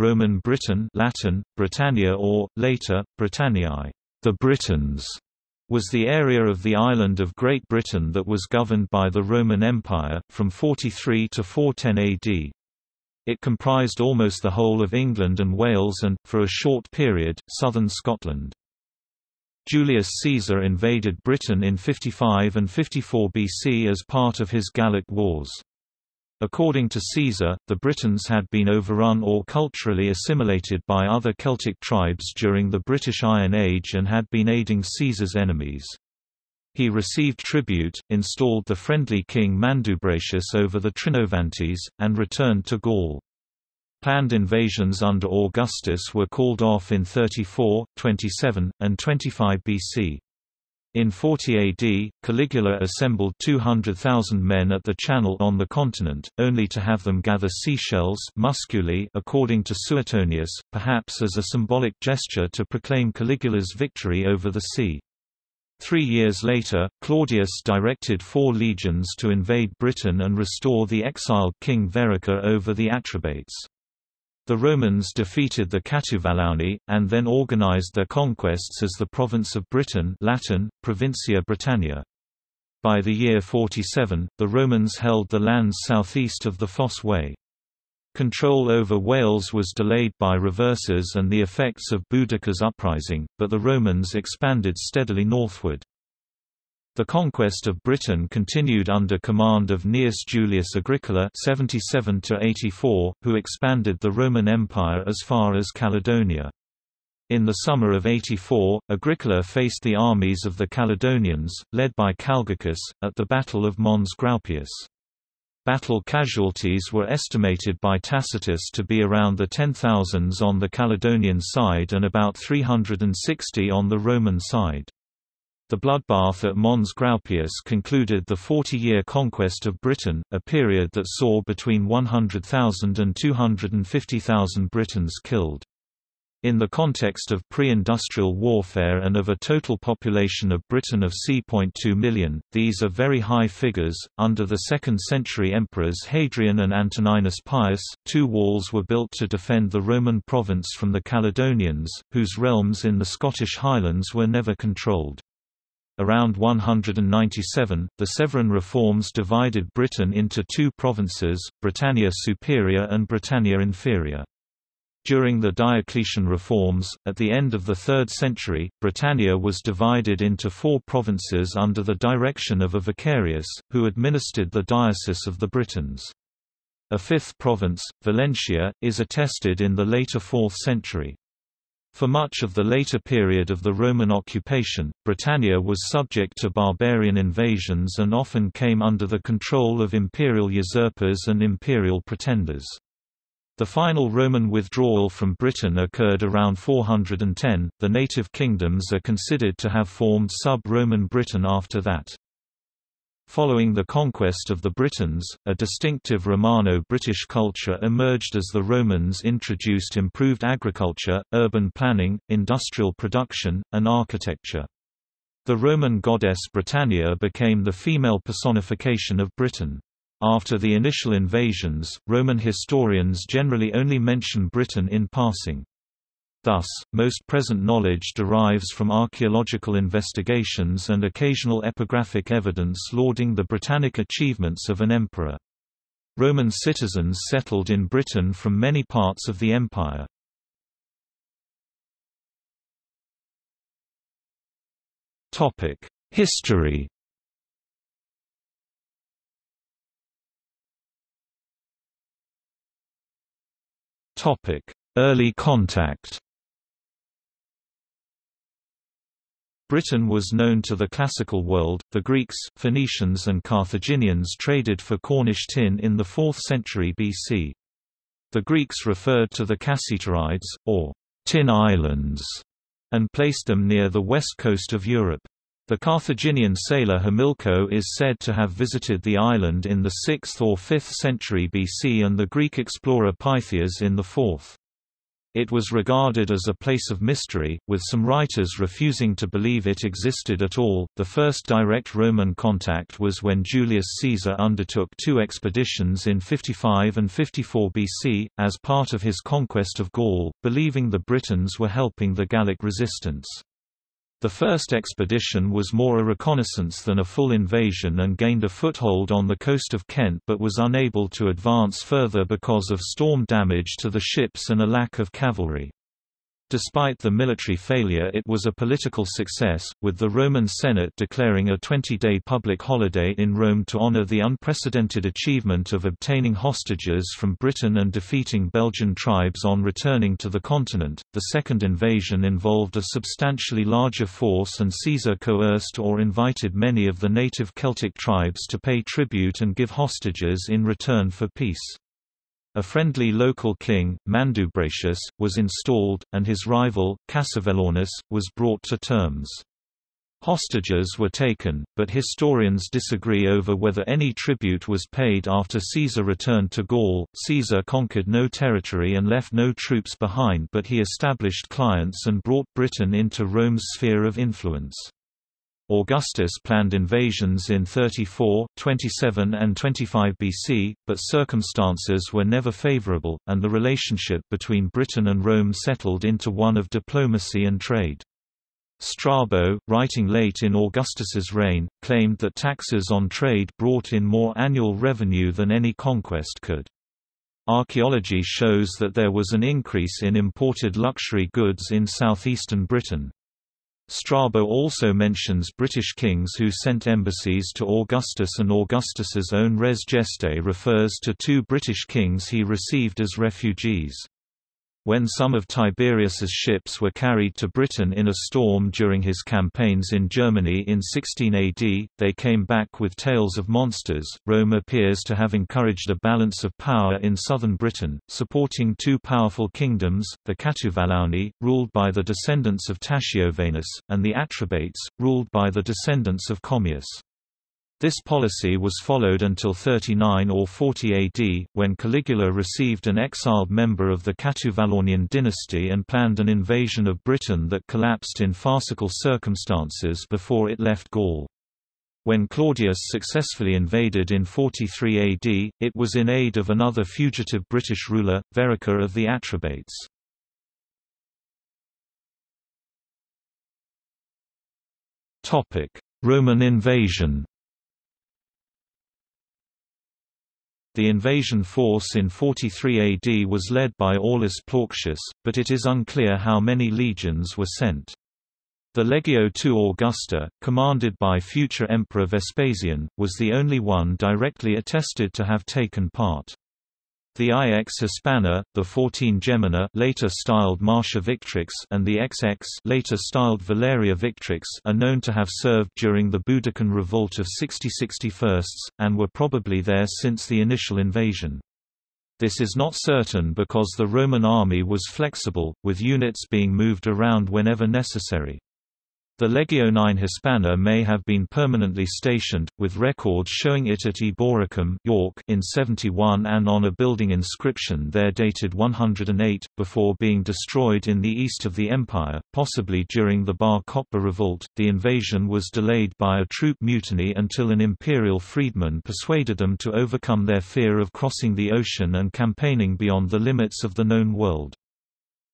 Roman Britain Latin, Britannia or, later, Britanniae the Britons", was the area of the island of Great Britain that was governed by the Roman Empire, from 43 to 410 AD. It comprised almost the whole of England and Wales and, for a short period, southern Scotland. Julius Caesar invaded Britain in 55 and 54 BC as part of his Gallic Wars. According to Caesar, the Britons had been overrun or culturally assimilated by other Celtic tribes during the British Iron Age and had been aiding Caesar's enemies. He received tribute, installed the friendly king Mandubracius over the Trinovantes, and returned to Gaul. Planned invasions under Augustus were called off in 34, 27, and 25 BC. In 40 AD, Caligula assembled 200,000 men at the Channel on the continent, only to have them gather seashells musculi according to Suetonius, perhaps as a symbolic gesture to proclaim Caligula's victory over the sea. Three years later, Claudius directed four legions to invade Britain and restore the exiled king Verica over the Atrebates. The Romans defeated the Catuvellauni, and then organized their conquests as the province of Britain Latin, Provincia Britannia. By the year 47, the Romans held the lands southeast of the Fosse Way. Control over Wales was delayed by reverses and the effects of Boudicca's uprising, but the Romans expanded steadily northward. The conquest of Britain continued under command of Gnaeus Julius Agricola 77 who expanded the Roman Empire as far as Caledonia. In the summer of 84, Agricola faced the armies of the Caledonians, led by Calgacus, at the Battle of Mons Graupius. Battle casualties were estimated by Tacitus to be around the 10,000s on the Caledonian side and about 360 on the Roman side. The bloodbath at Mons Graupius concluded the 40-year conquest of Britain, a period that saw between 100,000 and 250,000 Britons killed. In the context of pre-industrial warfare and of a total population of Britain of c.2 million, these are very high figures. Under the 2nd century emperors Hadrian and Antoninus Pius, two walls were built to defend the Roman province from the Caledonians, whose realms in the Scottish Highlands were never controlled. Around 197, the Severan reforms divided Britain into two provinces, Britannia Superior and Britannia Inferior. During the Diocletian reforms, at the end of the 3rd century, Britannia was divided into four provinces under the direction of a vicarius, who administered the Diocese of the Britons. A fifth province, Valentia, is attested in the later 4th century. For much of the later period of the Roman occupation, Britannia was subject to barbarian invasions and often came under the control of imperial usurpers and imperial pretenders. The final Roman withdrawal from Britain occurred around 410. The native kingdoms are considered to have formed sub-Roman Britain after that. Following the conquest of the Britons, a distinctive Romano-British culture emerged as the Romans introduced improved agriculture, urban planning, industrial production, and architecture. The Roman goddess Britannia became the female personification of Britain. After the initial invasions, Roman historians generally only mention Britain in passing. Thus, most present knowledge derives from archaeological investigations and occasional epigraphic evidence lauding the Britannic achievements of an emperor. Roman citizens settled in Britain from many parts of the empire. History Early contact Britain was known to the classical world. The Greeks, Phoenicians, and Carthaginians traded for Cornish tin in the 4th century BC. The Greeks referred to the Cassiterides, or tin islands, and placed them near the west coast of Europe. The Carthaginian sailor Himilco is said to have visited the island in the 6th or 5th century BC and the Greek explorer Pytheas in the 4th. It was regarded as a place of mystery, with some writers refusing to believe it existed at all. The first direct Roman contact was when Julius Caesar undertook two expeditions in 55 and 54 BC, as part of his conquest of Gaul, believing the Britons were helping the Gallic resistance. The first expedition was more a reconnaissance than a full invasion and gained a foothold on the coast of Kent but was unable to advance further because of storm damage to the ships and a lack of cavalry. Despite the military failure it was a political success, with the Roman Senate declaring a 20-day public holiday in Rome to honor the unprecedented achievement of obtaining hostages from Britain and defeating Belgian tribes on returning to the continent. The second invasion involved a substantially larger force and Caesar coerced or invited many of the native Celtic tribes to pay tribute and give hostages in return for peace. A friendly local king, Mandubracius, was installed, and his rival, Cassivellaunus, was brought to terms. Hostages were taken, but historians disagree over whether any tribute was paid after Caesar returned to Gaul. Caesar conquered no territory and left no troops behind, but he established clients and brought Britain into Rome's sphere of influence. Augustus planned invasions in 34, 27 and 25 BC, but circumstances were never favorable, and the relationship between Britain and Rome settled into one of diplomacy and trade. Strabo, writing late in Augustus's reign, claimed that taxes on trade brought in more annual revenue than any conquest could. Archaeology shows that there was an increase in imported luxury goods in southeastern Britain. Strabo also mentions British kings who sent embassies to Augustus and Augustus's own res gestae refers to two British kings he received as refugees. When some of Tiberius's ships were carried to Britain in a storm during his campaigns in Germany in 16 AD, they came back with tales of monsters. Rome appears to have encouraged a balance of power in southern Britain, supporting two powerful kingdoms, the Catuvellauni, ruled by the descendants of Tasciovanus, and the Atrebates, ruled by the descendants of Commius. This policy was followed until 39 or 40 AD, when Caligula received an exiled member of the Catuvellaunian dynasty and planned an invasion of Britain that collapsed in farcical circumstances before it left Gaul. When Claudius successfully invaded in 43 AD, it was in aid of another fugitive British ruler, Verica of the Atrebates. Roman invasion The invasion force in 43 AD was led by Aulus Plautius, but it is unclear how many legions were sent. The Legio II Augusta, commanded by future Emperor Vespasian, was the only one directly attested to have taken part. The IX Hispana, the 14 Gemina later styled Marcia Victrix and the XX later styled Valeria Victrix are known to have served during the Boudiccan Revolt of 6061, and were probably there since the initial invasion. This is not certain because the Roman army was flexible, with units being moved around whenever necessary. The Legio IX Hispana may have been permanently stationed, with records showing it at Eboracum York in 71 and on a building inscription there dated 108, before being destroyed in the east of the empire, possibly during the Bar Kokhba revolt. The invasion was delayed by a troop mutiny until an imperial freedman persuaded them to overcome their fear of crossing the ocean and campaigning beyond the limits of the known world.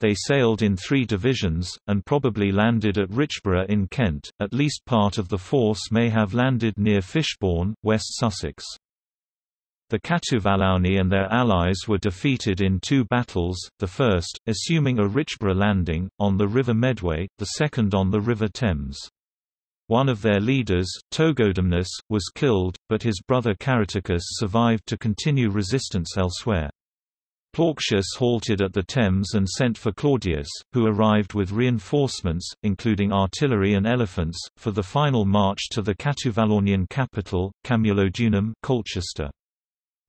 They sailed in three divisions, and probably landed at Richborough in Kent. At least part of the force may have landed near Fishbourne, West Sussex. The Catuvellauni and their allies were defeated in two battles, the first, assuming a Richborough landing, on the River Medway, the second on the River Thames. One of their leaders, Togodumnus, was killed, but his brother Caratacus survived to continue resistance elsewhere. Plautius halted at the Thames and sent for Claudius, who arrived with reinforcements, including artillery and elephants, for the final march to the Catuvellaunian capital, Camulodunum Colchester.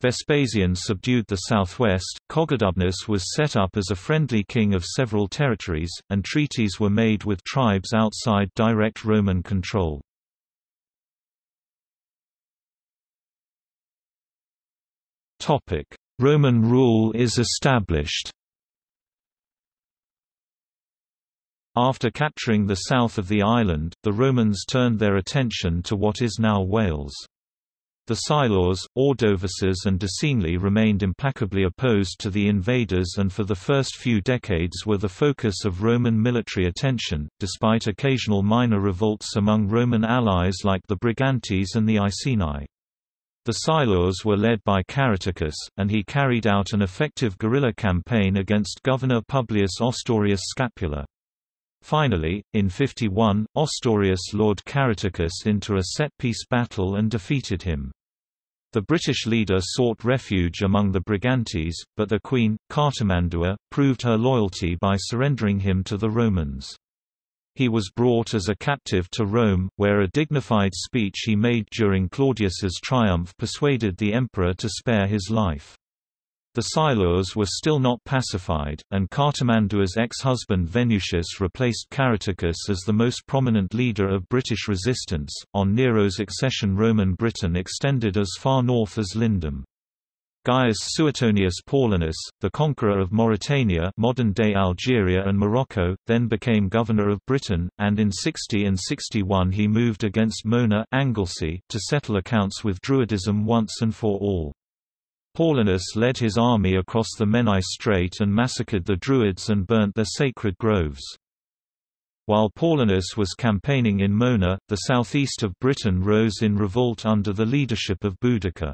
Vespasian subdued the southwest, Togidubnus was set up as a friendly king of several territories, and treaties were made with tribes outside direct Roman control. Roman rule is established After capturing the south of the island, the Romans turned their attention to what is now Wales. The Silures, Ordovices and Deceangli remained implacably opposed to the invaders and for the first few decades were the focus of Roman military attention, despite occasional minor revolts among Roman allies like the Brigantes and the Iceni. The Silures were led by Caratacus, and he carried out an effective guerrilla campaign against Governor Publius Ostorius Scapula. Finally, in 51, Ostorius lured Caratacus into a set-piece battle and defeated him. The British leader sought refuge among the Brigantes, but the queen, Cartimandua, proved her loyalty by surrendering him to the Romans. He was brought as a captive to Rome, where a dignified speech he made during Claudius's triumph persuaded the emperor to spare his life. The Silures were still not pacified, and Cartimandua's ex-husband Venutius replaced Caratacus as the most prominent leader of British resistance. On Nero's accession, Roman Britain extended as far north as Lindum. Gaius Suetonius Paulinus, the conqueror of Mauritania modern-day Algeria and Morocco, then became governor of Britain, and in 60 and 61 he moved against Mona Anglesey to settle accounts with Druidism once and for all. Paulinus led his army across the Menai Strait and massacred the Druids and burnt their sacred groves. While Paulinus was campaigning in Mona, the southeast of Britain rose in revolt under the leadership of Boudica.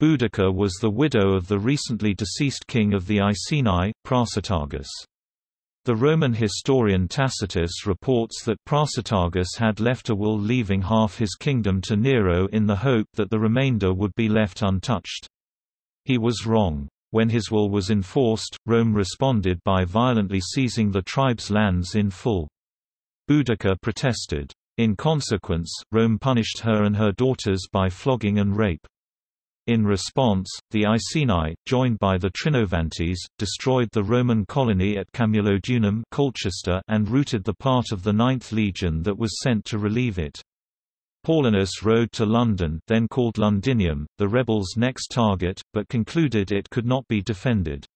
Boudica was the widow of the recently deceased king of the Iceni, Prasutagus. The Roman historian Tacitus reports that Prasutagus had left a will leaving half his kingdom to Nero in the hope that the remainder would be left untouched. He was wrong. When his will was enforced, Rome responded by violently seizing the tribe's lands in full. Boudica protested. In consequence, Rome punished her and her daughters by flogging and rape. In response, the Iceni, joined by the Trinovantes, destroyed the Roman colony at Camulodunum Colchester and routed the part of the Ninth Legion that was sent to relieve it. Paulinus rode to London then called Londinium, the rebels' next target, but concluded it could not be defended.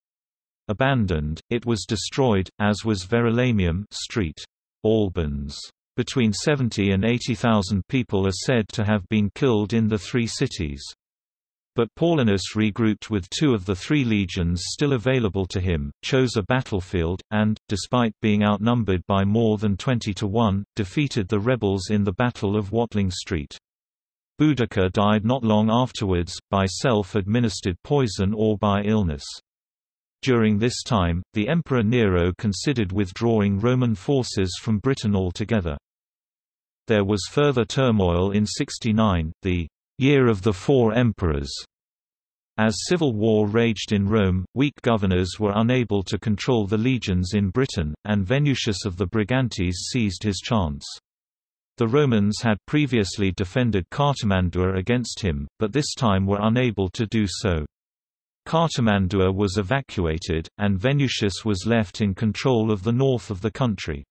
Abandoned, it was destroyed, as was Verulamium Street. Albans. Between 70 and 80,000 people are said to have been killed in the three cities. But Paulinus regrouped with two of the three legions still available to him, chose a battlefield, and, despite being outnumbered by more than 20 to 1, defeated the rebels in the Battle of Watling Street. Boudica died not long afterwards, by self-administered poison or by illness. During this time, the Emperor Nero considered withdrawing Roman forces from Britain altogether. There was further turmoil in 69, the Year of the Four Emperors. As civil war raged in Rome, weak governors were unable to control the legions in Britain, and Venutius of the Brigantes seized his chance. The Romans had previously defended Cartimandua against him, but this time were unable to do so. Cartimandua was evacuated, and Venutius was left in control of the north of the country.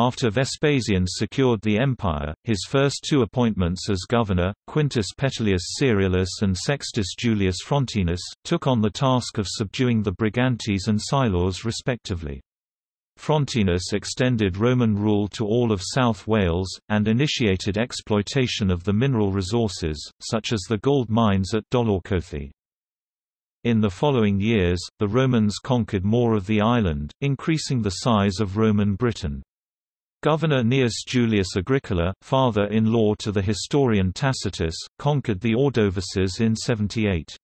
After Vespasian secured the empire, his first two appointments as governor, Quintus Petilius Cerealis and Sextus Julius Frontinus, took on the task of subduing the Brigantes and Silures respectively. Frontinus extended Roman rule to all of South Wales, and initiated exploitation of the mineral resources, such as the gold mines at Dolaucothi. In the following years, the Romans conquered more of the island, increasing the size of Roman Britain. Governor Gnaeus Julius Agricola, father-in-law to the historian Tacitus, conquered the Ordovices in 78.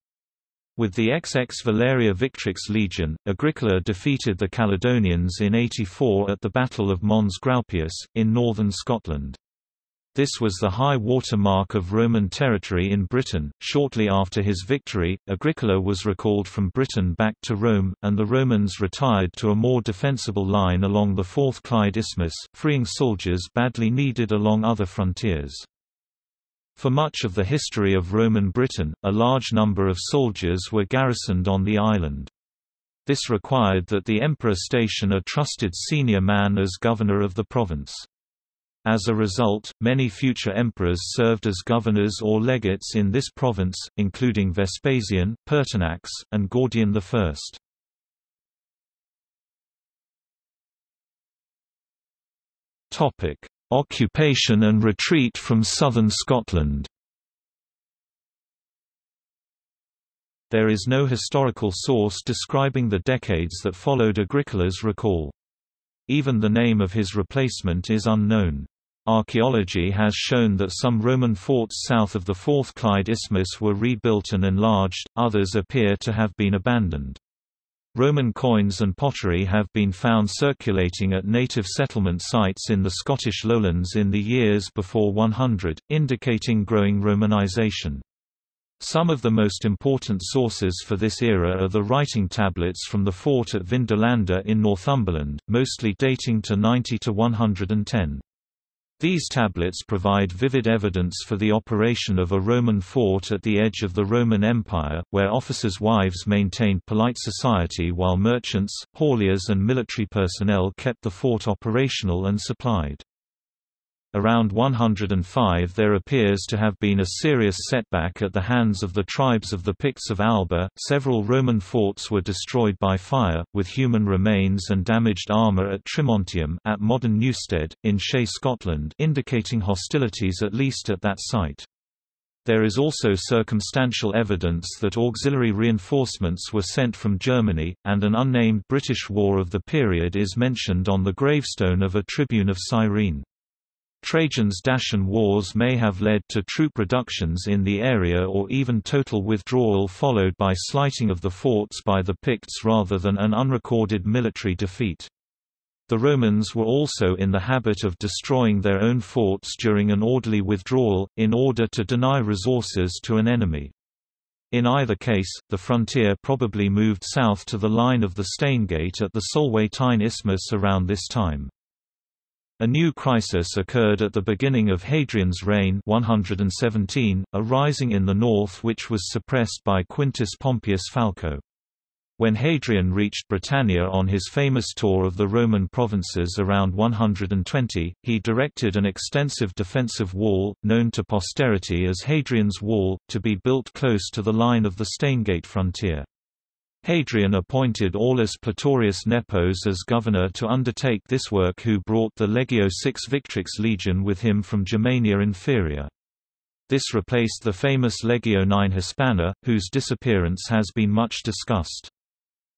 With the XX Valeria Victrix Legion, Agricola defeated the Caledonians in 84 at the Battle of Mons Graupius, in northern Scotland. This was the high water mark of Roman territory in Britain. Shortly after his victory, Agricola was recalled from Britain back to Rome, and the Romans retired to a more defensible line along the Forth Clyde Isthmus, freeing soldiers badly needed along other frontiers. For much of the history of Roman Britain, a large number of soldiers were garrisoned on the island. This required that the emperor station a trusted senior man as governor of the province. As a result, many future emperors served as governors or legates in this province, including Vespasian, Pertinax, and Gordian I. Occupation and retreat from southern Scotland There is no historical source describing the decades that followed Agricola's recall. Even the name of his replacement is unknown. Archaeology has shown that some Roman forts south of the Forth Clyde Isthmus were rebuilt and enlarged, others appear to have been abandoned. Roman coins and pottery have been found circulating at native settlement sites in the Scottish lowlands in the years before 100, indicating growing Romanization. Some of the most important sources for this era are the writing tablets from the fort at Vindolanda in Northumberland, mostly dating to 90 to 110. These tablets provide vivid evidence for the operation of a Roman fort at the edge of the Roman Empire, where officers' wives maintained polite society while merchants, hauliers and military personnel kept the fort operational and supplied. Around 105 there appears to have been a serious setback at the hands of the tribes of the Picts of Alba. Several Roman forts were destroyed by fire, with human remains and damaged armour at Trimontium at modern Newstead, in Shay, Scotland indicating hostilities at least at that site. There is also circumstantial evidence that auxiliary reinforcements were sent from Germany, and an unnamed British war of the period is mentioned on the gravestone of a tribune of Cyrene. Trajan's Dacian wars may have led to troop reductions in the area or even total withdrawal followed by slighting of the forts by the Picts rather than an unrecorded military defeat. The Romans were also in the habit of destroying their own forts during an orderly withdrawal, in order to deny resources to an enemy. In either case, the frontier probably moved south to the line of the Stanegate at the Solway Tyne Isthmus around this time. A new crisis occurred at the beginning of Hadrian's reign 117, a rising in the north which was suppressed by Quintus Pompeius Falco. When Hadrian reached Britannia on his famous tour of the Roman provinces around 120, he directed an extensive defensive wall, known to posterity as Hadrian's Wall, to be built close to the line of the Stanegate frontier. Hadrian appointed Aulus Platorius Nepos as governor to undertake this work who brought the Legio VI Victrix legion with him from Germania Inferior. This replaced the famous Legio IX Hispana, whose disappearance has been much discussed.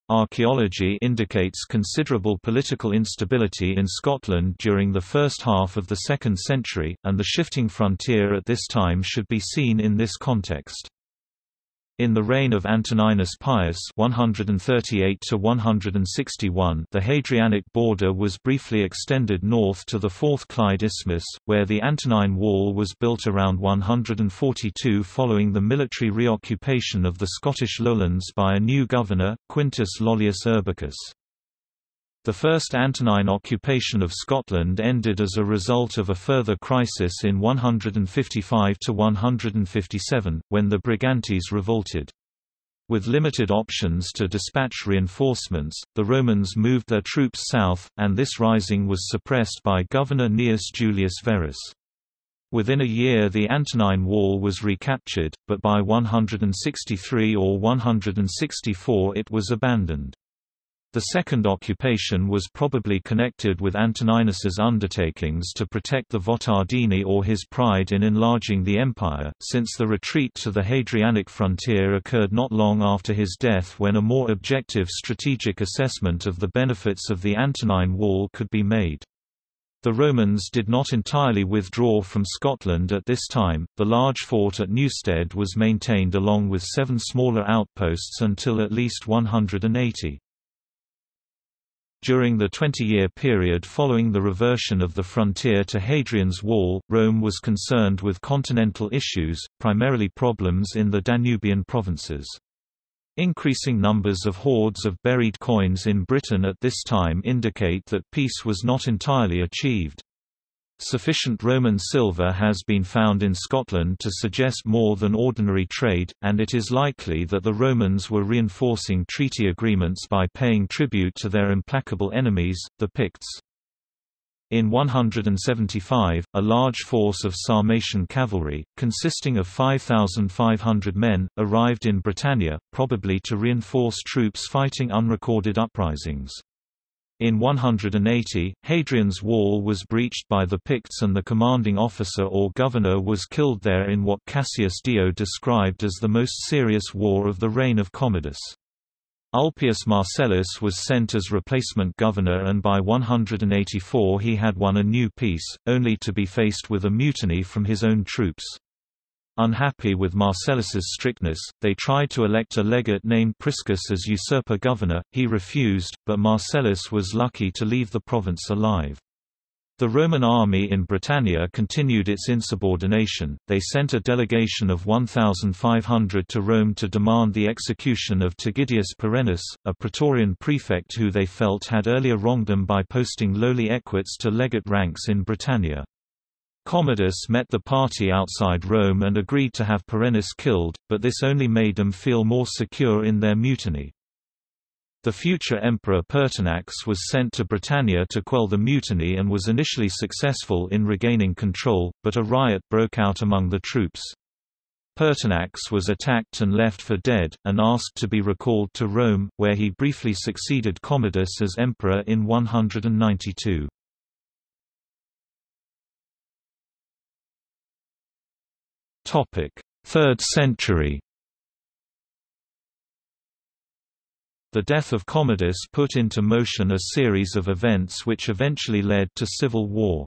Archaeology indicates considerable political instability in Scotland during the first half of the 2nd century, and the shifting frontier at this time should be seen in this context. In the reign of Antoninus Pius 138 the Hadrianic border was briefly extended north to the Forth Clyde Isthmus, where the Antonine Wall was built around 142 following the military reoccupation of the Scottish lowlands by a new governor, Quintus Lollius Urbicus. The First Antonine occupation of Scotland ended as a result of a further crisis in 155–157, when the Brigantes revolted. With limited options to dispatch reinforcements, the Romans moved their troops south, and this rising was suppressed by Governor Gnaeus Julius Verus. Within a year the Antonine Wall was recaptured, but by 163 or 164 it was abandoned. The second occupation was probably connected with Antoninus's undertakings to protect the Votadini or his pride in enlarging the empire, since the retreat to the Hadrianic frontier occurred not long after his death when a more objective strategic assessment of the benefits of the Antonine Wall could be made. The Romans did not entirely withdraw from Scotland at this time, the large fort at Newstead was maintained along with seven smaller outposts until at least 180. During the 20-year period following the reversion of the frontier to Hadrian's Wall, Rome was concerned with continental issues, primarily problems in the Danubian provinces. Increasing numbers of hoards of buried coins in Britain at this time indicate that peace was not entirely achieved. Sufficient Roman silver has been found in Scotland to suggest more than ordinary trade, and it is likely that the Romans were reinforcing treaty agreements by paying tribute to their implacable enemies, the Picts. In 175, a large force of Sarmatian cavalry, consisting of 5,500 men, arrived in Britannia, probably to reinforce troops fighting unrecorded uprisings. In 180, Hadrian's Wall was breached by the Picts and the commanding officer or governor was killed there in what Cassius Dio described as the most serious war of the reign of Commodus. Ulpius Marcellus was sent as replacement governor and by 184 he had won a new peace, only to be faced with a mutiny from his own troops. Unhappy with Marcellus's strictness, they tried to elect a legate named Priscus as usurper governor, he refused, but Marcellus was lucky to leave the province alive. The Roman army in Britannia continued its insubordination, they sent a delegation of 1,500 to Rome to demand the execution of Tigidius Perennis, a Praetorian prefect who they felt had earlier wronged them by posting lowly equites to legate ranks in Britannia. Commodus met the party outside Rome and agreed to have Perennis killed, but this only made them feel more secure in their mutiny. The future emperor Pertinax was sent to Britannia to quell the mutiny and was initially successful in regaining control, but a riot broke out among the troops. Pertinax was attacked and left for dead, and asked to be recalled to Rome, where he briefly succeeded Commodus as emperor in 192. 3rd century. The death of Commodus put into motion a series of events which eventually led to civil war.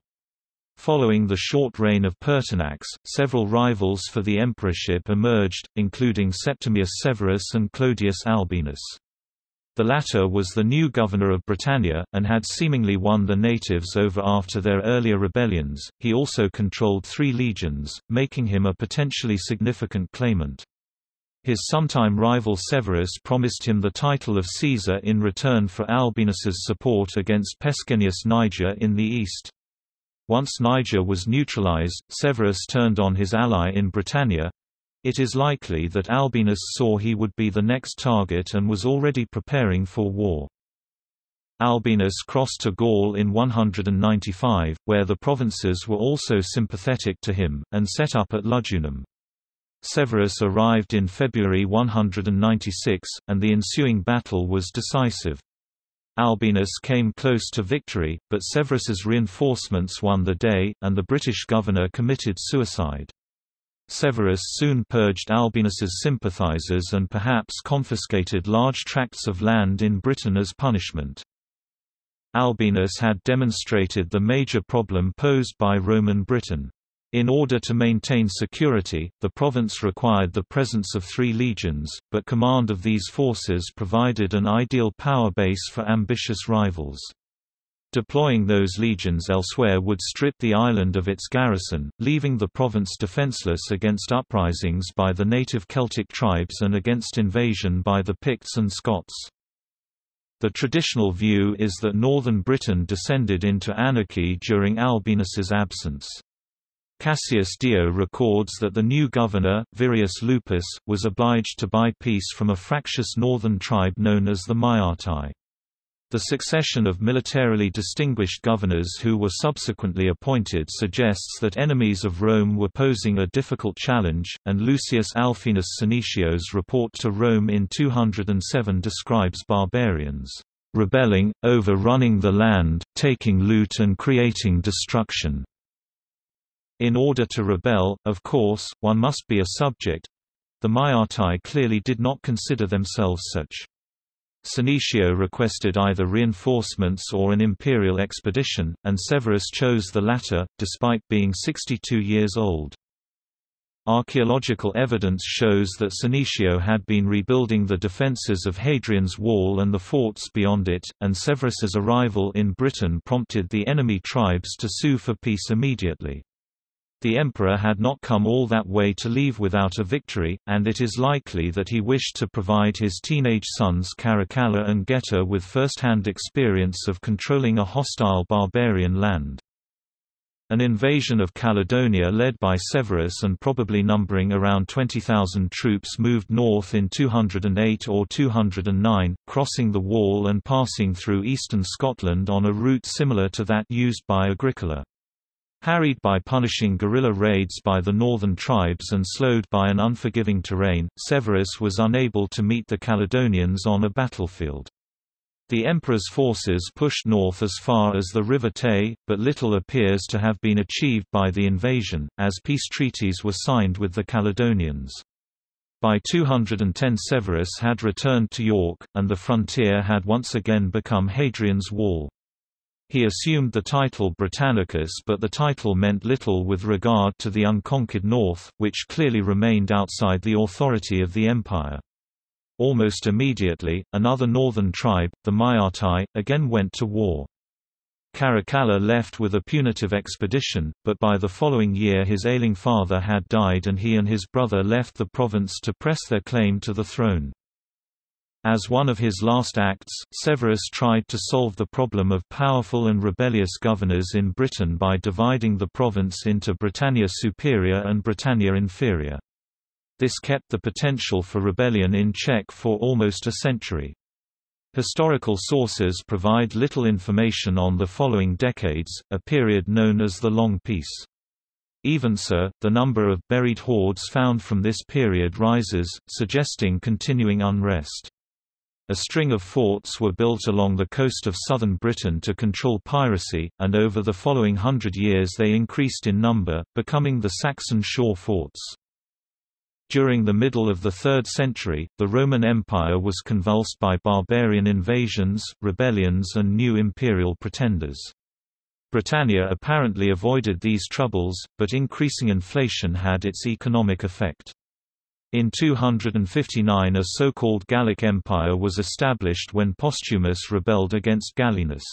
Following the short reign of Pertinax, several rivals for the emperorship emerged, including Septimius Severus and Clodius Albinus. The latter was the new governor of Britannia, and had seemingly won the natives over after their earlier rebellions. He also controlled three legions, making him a potentially significant claimant. His sometime rival Severus promised him the title of Caesar in return for Albinus's support against Pescennius Niger in the east. Once Niger was neutralized, Severus turned on his ally in Britannia, it is likely that Albinus saw he would be the next target and was already preparing for war. Albinus crossed to Gaul in 195, where the provinces were also sympathetic to him, and set up at Lugudunum. Severus arrived in February 196, and the ensuing battle was decisive. Albinus came close to victory, but Severus's reinforcements won the day, and the British governor committed suicide. Severus soon purged Albinus's sympathizers and perhaps confiscated large tracts of land in Britain as punishment. Albinus had demonstrated the major problem posed by Roman Britain. In order to maintain security, the province required the presence of three legions, but command of these forces provided an ideal power base for ambitious rivals. Deploying those legions elsewhere would strip the island of its garrison, leaving the province defenceless against uprisings by the native Celtic tribes and against invasion by the Picts and Scots. The traditional view is that northern Britain descended into anarchy during Albinus's absence. Cassius Dio records that the new governor, Virius Lupus, was obliged to buy peace from a fractious northern tribe known as the Maeatae. The succession of militarily distinguished governors who were subsequently appointed suggests that enemies of Rome were posing a difficult challenge, and Lucius Alfenus Senecio,'s report to Rome in 207 describes barbarians rebelling, overrunning the land, taking loot and creating destruction. In order to rebel, of course, one must be a subject. The Maeatae clearly did not consider themselves such. Senecio requested either reinforcements or an imperial expedition, and Severus chose the latter, despite being 62 years old. Archaeological evidence shows that Senecio had been rebuilding the defences of Hadrian's Wall and the forts beyond it, and Severus's arrival in Britain prompted the enemy tribes to sue for peace immediately. The emperor had not come all that way to leave without a victory, and it is likely that he wished to provide his teenage sons Caracalla and Geta with first-hand experience of controlling a hostile barbarian land. An invasion of Caledonia led by Severus and probably numbering around 20,000 troops moved north in 208 or 209, crossing the wall and passing through eastern Scotland on a route similar to that used by Agricola. Harried by punishing guerrilla raids by the northern tribes and slowed by an unforgiving terrain, Severus was unable to meet the Caledonians on a battlefield. The emperor's forces pushed north as far as the River Tay, but little appears to have been achieved by the invasion, as peace treaties were signed with the Caledonians. By 210 Severus had returned to York, and the frontier had once again become Hadrian's Wall. He assumed the title Britannicus but the title meant little with regard to the unconquered north, which clearly remained outside the authority of the empire. Almost immediately, another northern tribe, the Maeatae, again went to war. Caracalla left with a punitive expedition, but by the following year his ailing father had died and he and his brother left the province to press their claim to the throne. As one of his last acts, Severus tried to solve the problem of powerful and rebellious governors in Britain by dividing the province into Britannia Superior and Britannia Inferior. This kept the potential for rebellion in check for almost a century. Historical sources provide little information on the following decades, a period known as the Long Peace. Even so, the number of buried hoards found from this period rises, suggesting continuing unrest. A string of forts were built along the coast of southern Britain to control piracy, and over the following hundred years they increased in number, becoming the Saxon shore forts. During the middle of the 3rd century, the Roman Empire was convulsed by barbarian invasions, rebellions and new imperial pretenders. Britannia apparently avoided these troubles, but increasing inflation had its economic effect. In 259 a so-called Gallic Empire was established when Postumus rebelled against Gallienus.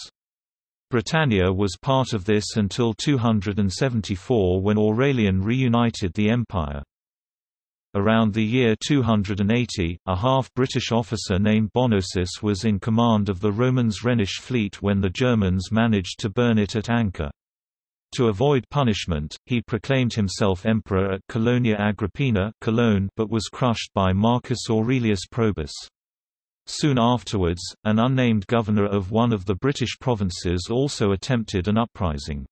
Britannia was part of this until 274 when Aurelian reunited the empire. Around the year 280, a half-British officer named Bonosus was in command of the Romans' Rhenish fleet when the Germans managed to burn it at anchor. To avoid punishment, he proclaimed himself emperor at Colonia Agrippina Cologne but was crushed by Marcus Aurelius Probus. Soon afterwards, an unnamed governor of one of the British provinces also attempted an uprising.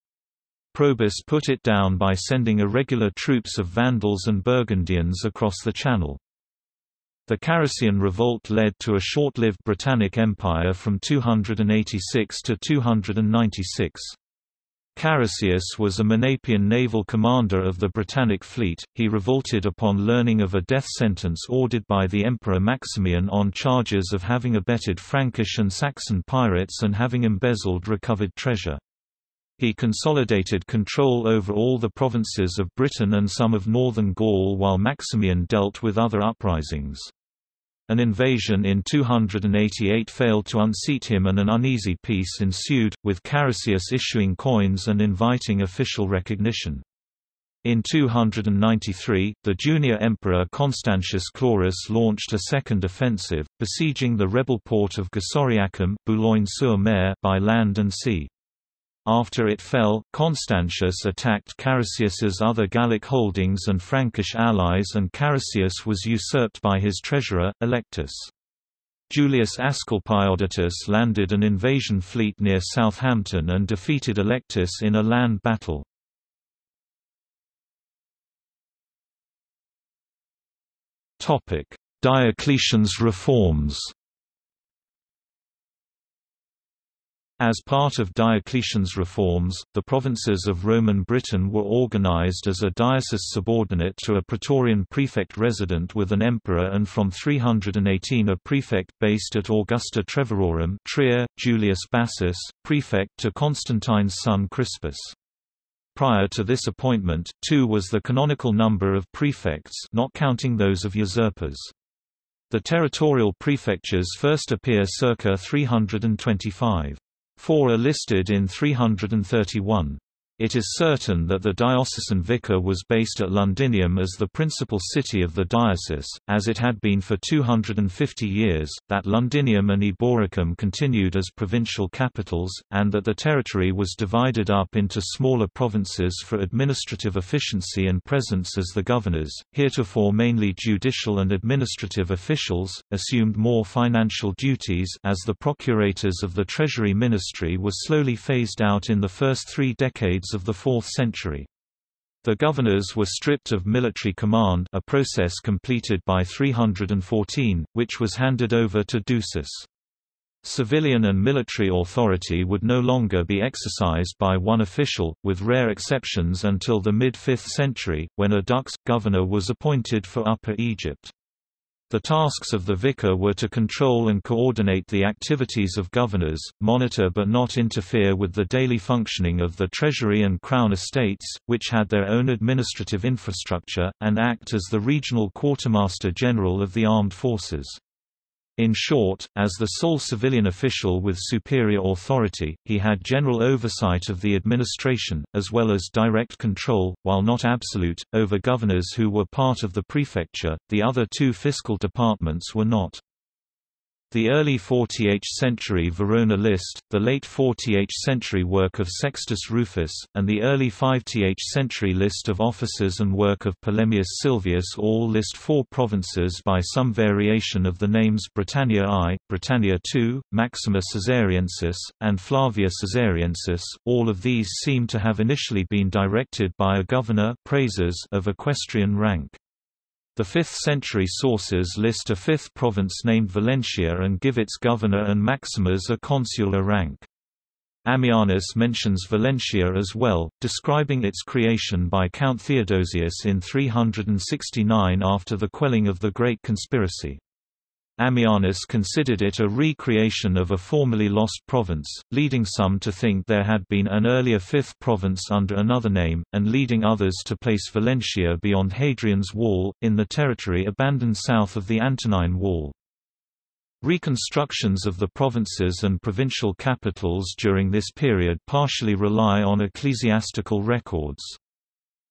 Probus put it down by sending irregular troops of Vandals and Burgundians across the Channel. The Carausian revolt led to a short-lived Britannic Empire from 286 to 296. Carausius was a Menapian naval commander of the Britannic fleet. He revolted upon learning of a death sentence ordered by the Emperor Maximian on charges of having abetted Frankish and Saxon pirates and having embezzled recovered treasure. He consolidated control over all the provinces of Britain and some of northern Gaul while Maximian dealt with other uprisings. An invasion in 288 failed to unseat him and an uneasy peace ensued, with Carausius issuing coins and inviting official recognition. In 293, the junior emperor Constantius Chlorus launched a second offensive, besieging the rebel port of Gessoriacum Boulogne-sur-Mer by land and sea. After it fell, Constantius attacked Carausius's other Gallic holdings and Frankish allies and Carausius was usurped by his treasurer, Allectus. Julius Asclepiodatus landed an invasion fleet near Southampton and defeated Allectus in a land battle. Diocletian's reforms As part of Diocletian's reforms, the provinces of Roman Britain were organized as a diocese subordinate to a praetorian prefect resident with an emperor and from 318 a prefect based at Augusta Treverorum Trier, Julius Bassus, prefect to Constantine's son Crispus. Prior to this appointment, two was the canonical number of prefects not counting those of usurpers. The territorial prefectures first appear circa 325. Four are listed in 331. It is certain that the diocesan vicar was based at Londinium as the principal city of the diocese, as it had been for 250 years, that Londinium and Eboracum continued as provincial capitals, and that the territory was divided up into smaller provinces for administrative efficiency and presence as the governors, heretofore mainly judicial and administrative officials, assumed more financial duties as the procurators of the Treasury Ministry were slowly phased out in the first three decades of the 4th century. The governors were stripped of military command a process completed by 314, which was handed over to Drusus. Civilian and military authority would no longer be exercised by one official, with rare exceptions until the mid-5th century, when a dux, governor was appointed for Upper Egypt. The tasks of the vicar were to control and coordinate the activities of governors, monitor but not interfere with the daily functioning of the treasury and crown estates, which had their own administrative infrastructure, and act as the regional quartermaster general of the armed forces. In short, as the sole civilian official with superior authority, he had general oversight of the administration, as well as direct control, while not absolute, over governors who were part of the prefecture. The other two fiscal departments were not. The early 40th century Verona list, the late 40th century work of Sextus Rufus, and the early 50th century list of officers and work of Polemius Silvius all list four provinces by some variation of the names Britannia I, Britannia II, Maxima Caesariensis, and Flavia Caesariensis. All of these seem to have initially been directed by a governor of equestrian rank. The 5th-century sources list a fifth province named Valentia and give its governor and maximus a consular rank. Ammianus mentions Valentia as well, describing its creation by Count Theodosius in 369 after the quelling of the Great Conspiracy. Ammianus considered it a re-creation of a formerly lost province, leading some to think there had been an earlier fifth province under another name, and leading others to place Valentia beyond Hadrian's Wall, in the territory abandoned south of the Antonine Wall. Reconstructions of the provinces and provincial capitals during this period partially rely on ecclesiastical records.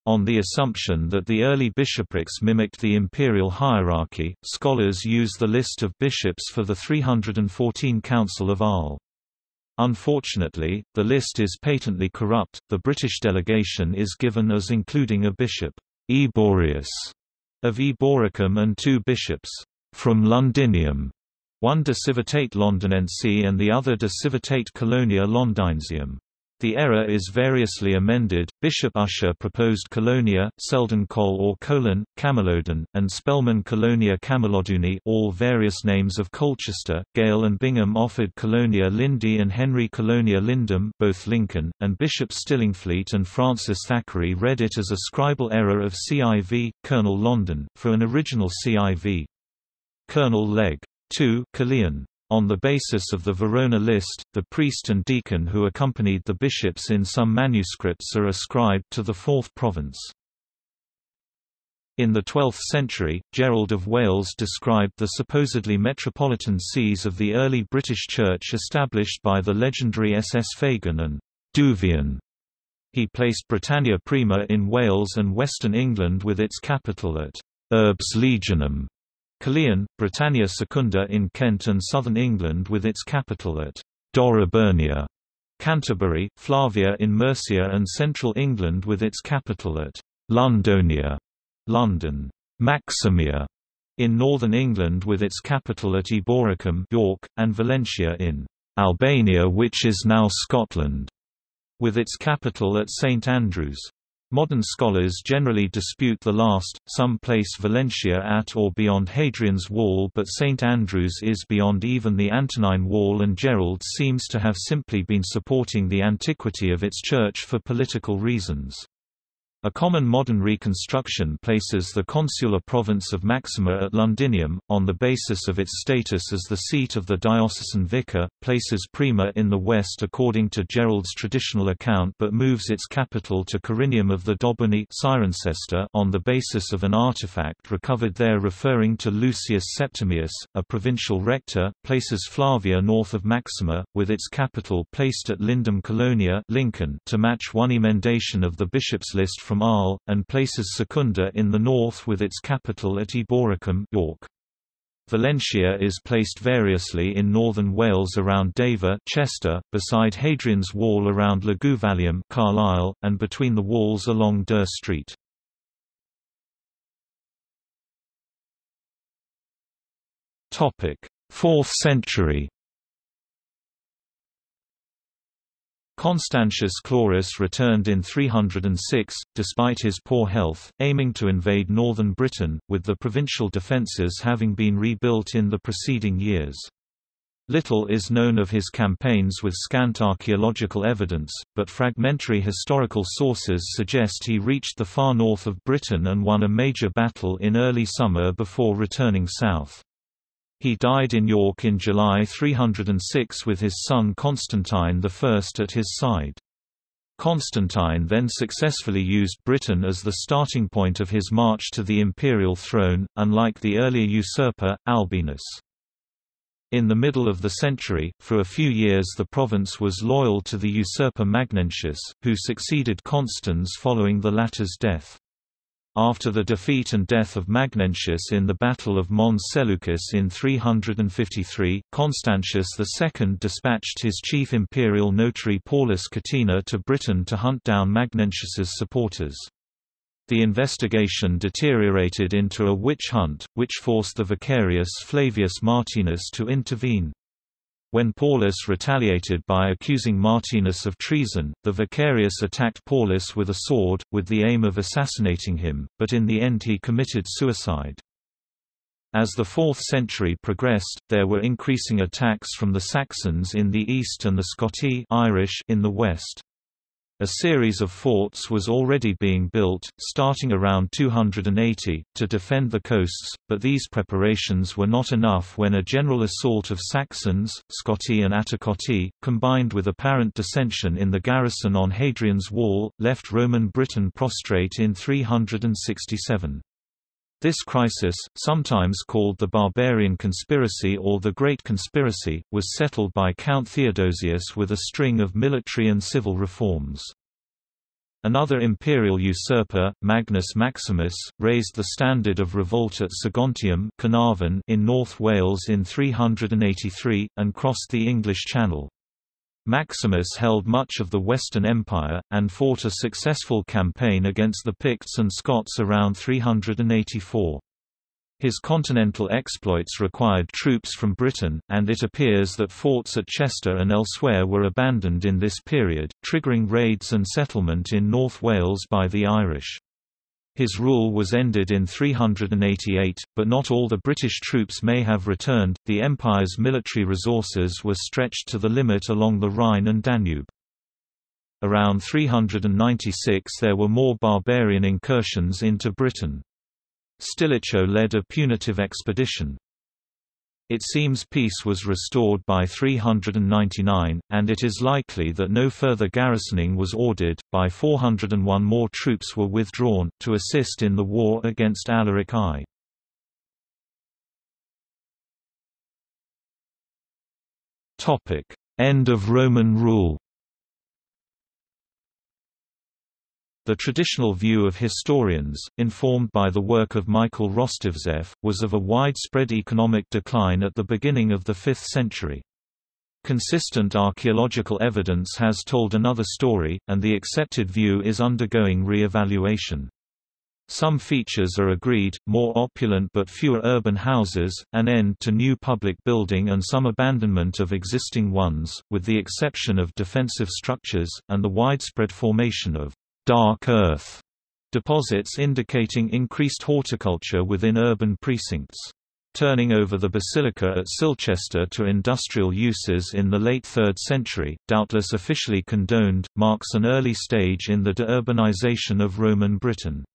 On the assumption that the early bishoprics mimicked the imperial hierarchy, scholars use the list of bishops for the 314 Council of Arles. Unfortunately, the list is patently corrupt. The British delegation is given as including a bishop, Eborius, of Eboracum and two bishops, from Londinium, one de Civitate Londinense and the other de Civitate Colonia Londinesium. The error is variously amended. Bishop Ussher proposed Colonia, Selden Col or Colon, Camelodon, and Spelman Colonia Cameloduni, all various names of Colchester. Gale and Bingham offered Colonia Lindi and Henry Colonia Lindum, both Lincoln, and Bishop Stillingfleet and Francis Thackeray read it as a scribal error of CIV, Colonel London, for an original CIV. Colonel Leg. 2, Caerleon. On the basis of the Verona list, the priest and deacon who accompanied the bishops in some manuscripts are ascribed to the fourth province. In the 12th century, Gerald of Wales described the supposedly metropolitan sees of the early British Church established by the legendary SS Fagan and Duvian. He placed Britannia Prima in Wales and western England with its capital at Urbs Legionum, Caerleon, Britannia Secunda in Kent and southern England with its capital at Dorobernia, Canterbury, Flavia in Mercia and central England with its capital at Londonia, London, Maximia in northern England with its capital at Eboracum York, and Valentia in Albania which is now Scotland, with its capital at St Andrews. Modern scholars generally dispute the last, some place Valentia at or beyond Hadrian's Wall but St Andrews is beyond even the Antonine Wall and Gerald seems to have simply been supporting the antiquity of its church for political reasons. A common modern reconstruction places the consular province of Maxima at Londinium, on the basis of its status as the seat of the diocesan vicar, places Prima in the west according to Gerald's traditional account but moves its capital to Corinium of the Dobunni on the basis of an artifact recovered there referring to Lucius Septimius, a provincial rector, places Flavia north of Maxima, with its capital placed at Lindum Colonia Lincoln to match one emendation of the bishop's list from from Arles, and places Secunda in the north with its capital at Eboracum York. Valentia is placed variously in northern Wales around Deva Chester, beside Hadrian's Wall around Luguvalium Carlisle, and between the walls along Dere Street. Topic: 4th century Constantius Chlorus returned in 306, despite his poor health, aiming to invade northern Britain, with the provincial defences having been rebuilt in the preceding years. Little is known of his campaigns with scant archaeological evidence, but fragmentary historical sources suggest he reached the far north of Britain and won a major battle in early summer before returning south. He died in York in July 306 with his son Constantine I at his side. Constantine then successfully used Britain as the starting point of his march to the imperial throne, unlike the earlier usurper, Albinus. In the middle of the century, for a few years the province was loyal to the usurper Magnentius, who succeeded Constans following the latter's death. After the defeat and death of Magnentius in the Battle of Mons Seleucus in 353, Constantius II dispatched his chief imperial notary Paulus Catena to Britain to hunt down Magnentius's supporters. The investigation deteriorated into a witch hunt, which forced the vicarius Flavius Martinus to intervene. When Paulus retaliated by accusing Martinus of treason, the vicarius attacked Paulus with a sword, with the aim of assassinating him, but in the end he committed suicide. As the 4th century progressed, there were increasing attacks from the Saxons in the east and the Scoti Irish in the west. A series of forts was already being built, starting around 280, to defend the coasts, but these preparations were not enough when a general assault of Saxons, Scotti and Attacotti, combined with apparent dissension in the garrison on Hadrian's Wall, left Roman Britain prostrate in 367. This crisis, sometimes called the Barbarian Conspiracy or the Great Conspiracy, was settled by Count Theodosius with a string of military and civil reforms. Another imperial usurper, Magnus Maximus, raised the standard of revolt at Segontium Carnarvon in North Wales in 383, and crossed the English Channel. Maximus held much of the Western Empire, and fought a successful campaign against the Picts and Scots around 384. His continental exploits required troops from Britain, and it appears that forts at Chester and elsewhere were abandoned in this period, triggering raids and settlement in North Wales by the Irish. His rule was ended in 388, but not all the British troops may have returned. The Empire's military resources were stretched to the limit along the Rhine and Danube. Around 396 there were more barbarian incursions into Britain. Stilicho led a punitive expedition. It seems peace was restored by 399, and it is likely that no further garrisoning was ordered. By 401 more troops were withdrawn, to assist in the war against Alaric I. End of Roman rule The traditional view of historians, informed by the work of Michael Rostovtzeff, was of a widespread economic decline at the beginning of the 5th century. Consistent archaeological evidence has told another story, and the accepted view is undergoing re-evaluation. Some features are agreed, more opulent but fewer urban houses, an end to new public building and some abandonment of existing ones, with the exception of defensive structures, and the widespread formation of dark earth deposits indicating increased horticulture within urban precincts. Turning over the basilica at Silchester to industrial uses in the late 3rd century, doubtless officially condoned, marks an early stage in the deurbanization of Roman Britain.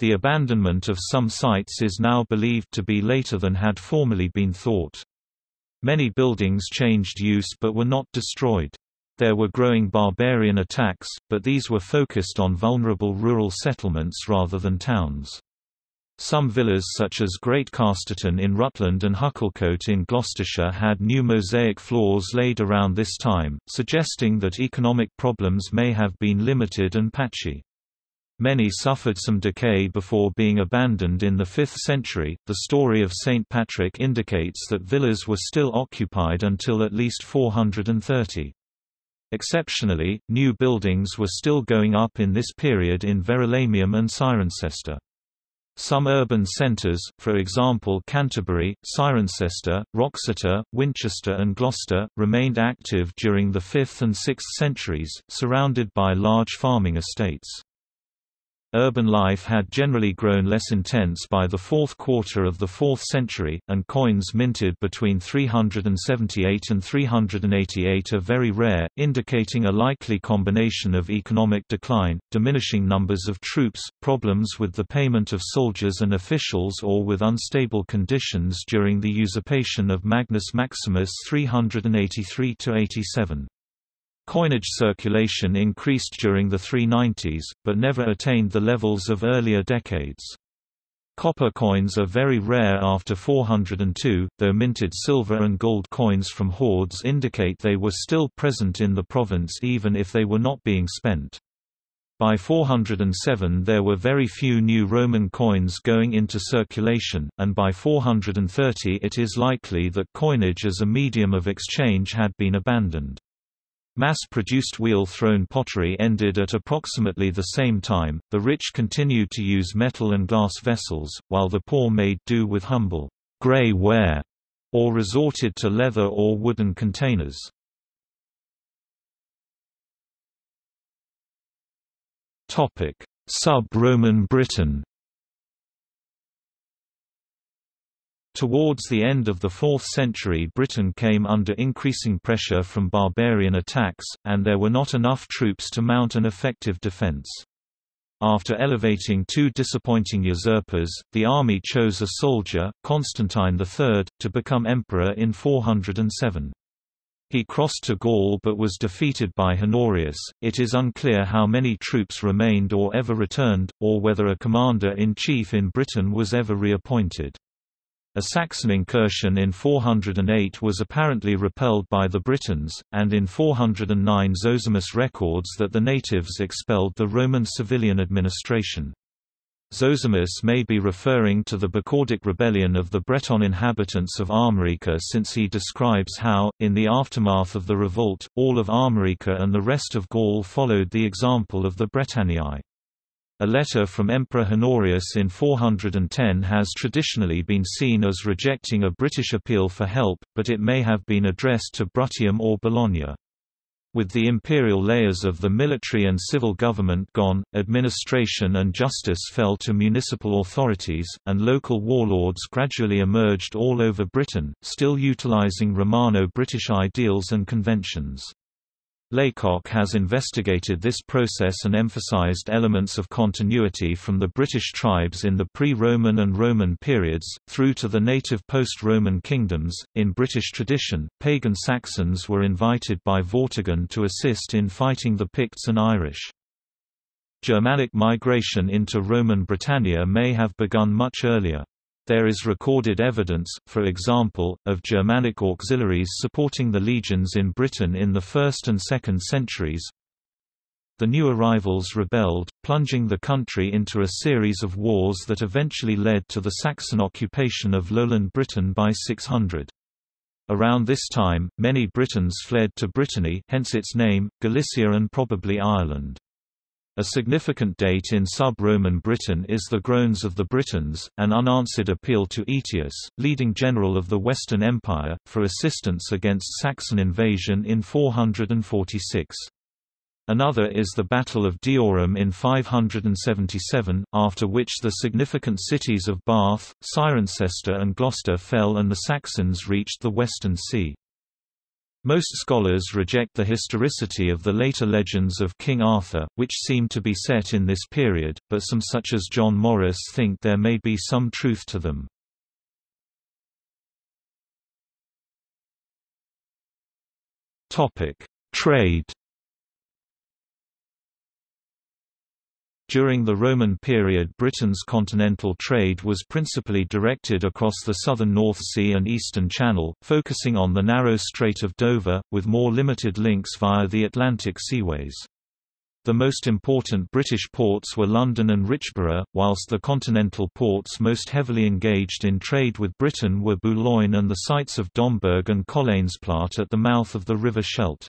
The abandonment of some sites is now believed to be later than had formerly been thought. Many buildings changed use but were not destroyed. There were growing barbarian attacks, but these were focused on vulnerable rural settlements rather than towns. Some villas such as Great Casterton in Rutland and Hucclecote in Gloucestershire had new mosaic floors laid around this time, suggesting that economic problems may have been limited and patchy. Many suffered some decay before being abandoned in the 5th century. The story of St. Patrick indicates that villas were still occupied until at least 430. Exceptionally, new buildings were still going up in this period in Verulamium and Cirencester. Some urban centres, for example Canterbury, Cirencester, Wroxeter, Winchester and Gloucester, remained active during the 5th and 6th centuries, surrounded by large farming estates. Urban life had generally grown less intense by the fourth quarter of the 4th century, and coins minted between 378 and 388 are very rare, indicating a likely combination of economic decline, diminishing numbers of troops, problems with the payment of soldiers and officials or with unstable conditions during the usurpation of Magnus Maximus 383–87. Coinage circulation increased during the 390s, but never attained the levels of earlier decades. Copper coins are very rare after 402, though minted silver and gold coins from hoards indicate they were still present in the province even if they were not being spent. By 407 there were very few new Roman coins going into circulation, and by 430 it is likely that coinage as a medium of exchange had been abandoned. Mass-produced wheel-thrown pottery ended at approximately the same time, the rich continued to use metal and glass vessels, while the poor made do with humble, grey ware, or resorted to leather or wooden containers. Sub-Roman Britain Towards the end of the 4th century Britain came under increasing pressure from barbarian attacks, and there were not enough troops to mount an effective defence. After elevating two disappointing usurpers, the army chose a soldier, Constantine III, to become emperor in 407. He crossed to Gaul but was defeated by Honorius. It is unclear how many troops remained or ever returned, or whether a commander in chief in Britain was ever reappointed. A Saxon incursion in 408 was apparently repelled by the Britons, and in 409 Zosimus records that the natives expelled the Roman civilian administration. Zosimus may be referring to the Bagaudic rebellion of the Breton inhabitants of Armorica since he describes how, in the aftermath of the revolt, all of Armorica and the rest of Gaul followed the example of the Britanniae. A letter from Emperor Honorius in 410 has traditionally been seen as rejecting a British appeal for help, but it may have been addressed to Bruttium or Bologna. With the imperial layers of the military and civil government gone, administration and justice fell to municipal authorities, and local warlords gradually emerged all over Britain, still utilizing Romano-British ideals and conventions. Laycock has investigated this process and emphasized elements of continuity from the British tribes in the pre-Roman and Roman periods, through to the native post-Roman kingdoms. In British tradition, pagan Saxons were invited by Vortigern to assist in fighting the Picts and Irish. Germanic migration into Roman Britannia may have begun much earlier. There is recorded evidence, for example, of Germanic auxiliaries supporting the legions in Britain in the 1st and 2nd centuries. The new arrivals rebelled, plunging the country into a series of wars that eventually led to the Saxon occupation of lowland Britain by 600. Around this time, many Britons fled to Brittany hence its name, Galicia and probably Ireland. A significant date in sub-Roman Britain is the Groans of the Britons, an unanswered appeal to Aetius, leading general of the Western Empire, for assistance against Saxon invasion in 446. Another is the Battle of Deorham in 577, after which the significant cities of Bath, Cirencester and Gloucester fell and the Saxons reached the Western Sea. Most scholars reject the historicity of the later legends of King Arthur, which seem to be set in this period, but some such as John Morris think there may be some truth to them. Trade During the Roman period Britain's continental trade was principally directed across the southern North Sea and Eastern Channel, focusing on the narrow Strait of Dover, with more limited links via the Atlantic seaways. The most important British ports were London and Richborough, whilst the continental ports most heavily engaged in trade with Britain were Boulogne and the sites of Domburg and Colijnsplaat at the mouth of the River Scheldt.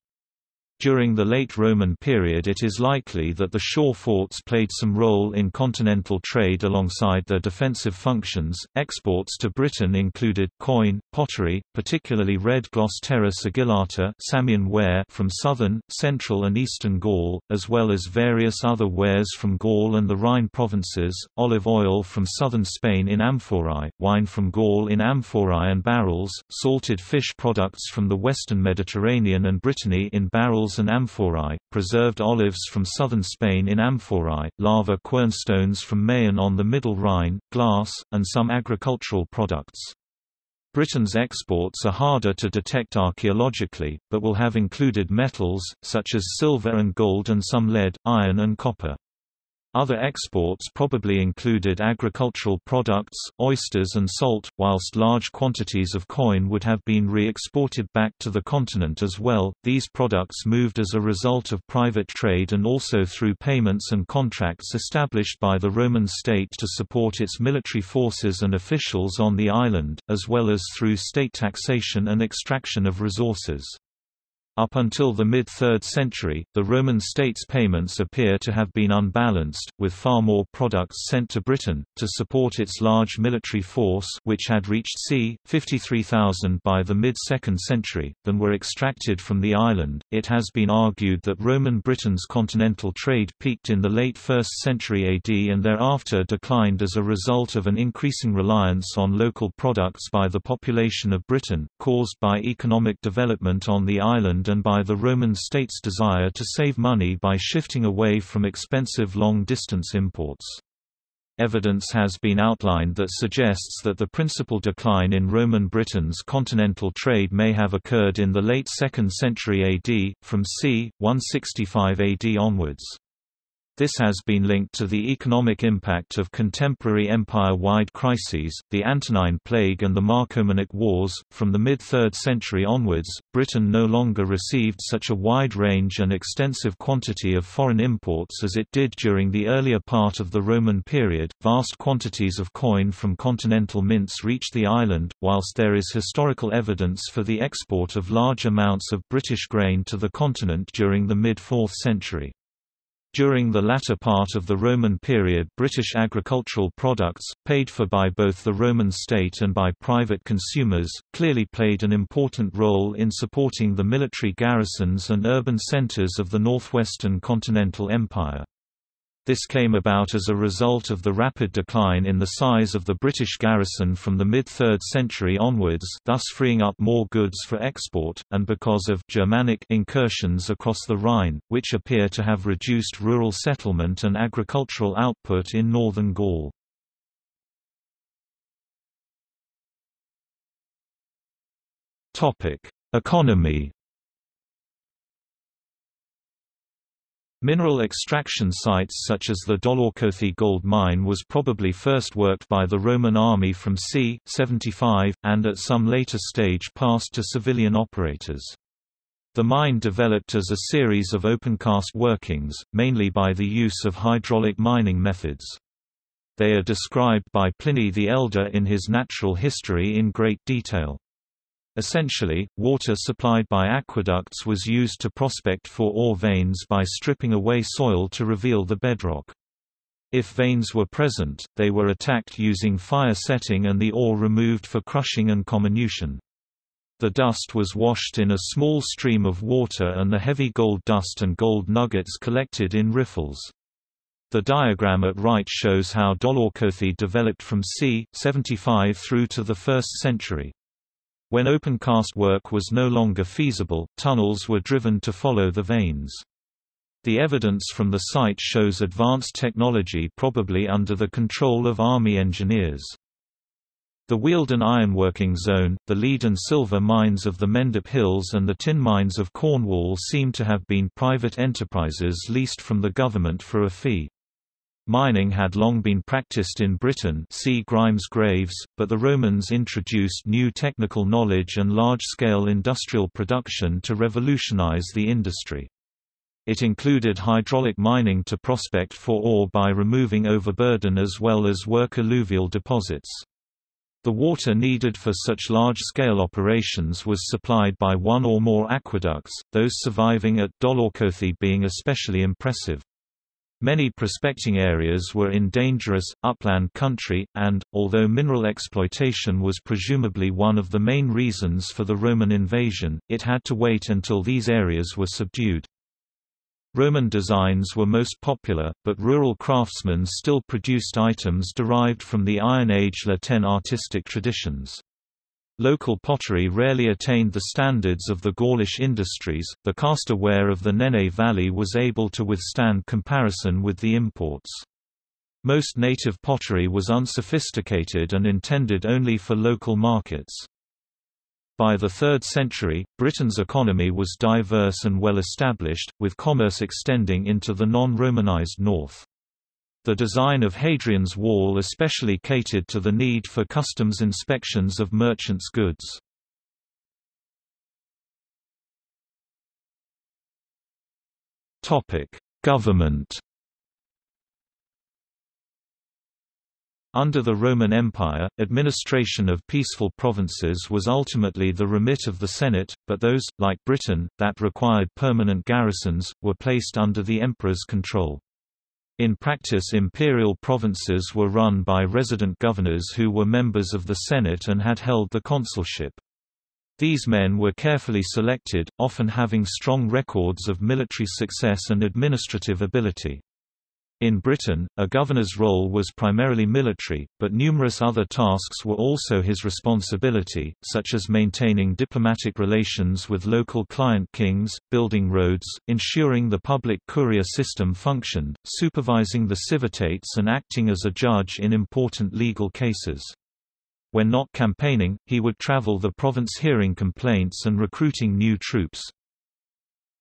During the late Roman period it is likely that the shore forts played some role in continental trade alongside their defensive functions. Exports to Britain included coin, pottery, particularly red gloss terra sigillata Samian ware from southern, central and eastern Gaul, as well as various other wares from Gaul and the Rhine provinces, olive oil from southern Spain in amphorae, wine from Gaul in amphorae and barrels, salted fish products from the western Mediterranean and Brittany in barrels and amphorae, preserved olives from southern Spain in amphorae, lava quernstones from Mayen on the Middle Rhine, glass, and some agricultural products. Britain's exports are harder to detect archaeologically, but will have included metals, such as silver and gold and some lead, iron and copper. Other exports probably included agricultural products, oysters and salt, whilst large quantities of coin would have been re-exported back to the continent as well. These products moved as a result of private trade and also through payments and contracts established by the Roman state to support its military forces and officials on the island, as well as through state taxation and extraction of resources. Up until the mid-3rd century, the Roman state's payments appear to have been unbalanced, with far more products sent to Britain, to support its large military force which had reached c. 53,000 by the mid-2nd century, than were extracted from the island. It has been argued that Roman Britain's continental trade peaked in the late 1st century AD and thereafter declined as a result of an increasing reliance on local products by the population of Britain, caused by economic development on the island and by the Roman state's desire to save money by shifting away from expensive long-distance imports. Evidence has been outlined that suggests that the principal decline in Roman Britain's continental trade may have occurred in the late 2nd century AD, from c. 165 AD onwards. This has been linked to the economic impact of contemporary empire-wide crises, the Antonine Plague and the Marcomannic Wars. From the mid-3rd century onwards, Britain no longer received such a wide range and extensive quantity of foreign imports as it did during the earlier part of the Roman period. Vast quantities of coin from continental mints reached the island, whilst there is historical evidence for the export of large amounts of British grain to the continent during the mid-4th century. During the latter part of the Roman period British agricultural products, paid for by both the Roman state and by private consumers, clearly played an important role in supporting the military garrisons and urban centres of the northwestern continental empire. This came about as a result of the rapid decline in the size of the British garrison from the mid-3rd century onwards thus freeing up more goods for export, and because of Germanic incursions across the Rhine, which appear to have reduced rural settlement and agricultural output in northern Gaul. Economy Mineral extraction sites such as the Dolaucothi gold mine was probably first worked by the Roman army from c. 75, and at some later stage passed to civilian operators. The mine developed as a series of opencast workings, mainly by the use of hydraulic mining methods. They are described by Pliny the Elder in his Natural History in great detail. Essentially, water supplied by aqueducts was used to prospect for ore veins by stripping away soil to reveal the bedrock. If veins were present, they were attacked using fire setting and the ore removed for crushing and comminution. The dust was washed in a small stream of water and the heavy gold dust and gold nuggets collected in riffles. The diagram at right shows how Dolaucothi developed from c. 75 through to the 1st century. When opencast work was no longer feasible, tunnels were driven to follow the veins. The evidence from the site shows advanced technology probably under the control of army engineers. The Wealden ironworking zone, the lead and silver mines of the Mendip Hills and the tin mines of Cornwall seem to have been private enterprises leased from the government for a fee. Mining had long been practiced in Britain see Grimes Graves, but the Romans introduced new technical knowledge and large-scale industrial production to revolutionize the industry. It included hydraulic mining to prospect for ore by removing overburden as well as work alluvial deposits. The water needed for such large-scale operations was supplied by one or more aqueducts, those surviving at Dolaucothi being especially impressive. Many prospecting areas were in dangerous, upland country, and, although mineral exploitation was presumably one of the main reasons for the Roman invasion, it had to wait until these areas were subdued. Roman designs were most popular, but rural craftsmen still produced items derived from the Iron Age La Tène artistic traditions. Local pottery rarely attained the standards of the Gaulish industries. The Castor ware of the Nene Valley was able to withstand comparison with the imports. Most native pottery was unsophisticated and intended only for local markets. By the 3rd century, Britain's economy was diverse and well established, with commerce extending into the non-Romanized north. The design of Hadrian's Wall especially catered to the need for customs inspections of merchants' goods. Government Under the Roman Empire, administration of peaceful provinces was ultimately the remit of the Senate, but those, like Britain, that required permanent garrisons, were placed under the emperor's control. In practice imperial provinces were run by resident governors who were members of the Senate and had held the consulship. These men were carefully selected, often having strong records of military success and administrative ability. In Britain, a governor's role was primarily military, but numerous other tasks were also his responsibility, such as maintaining diplomatic relations with local client kings, building roads, ensuring the public courier system functioned, supervising the civitates and acting as a judge in important legal cases. When not campaigning, he would travel the province hearing complaints and recruiting new troops.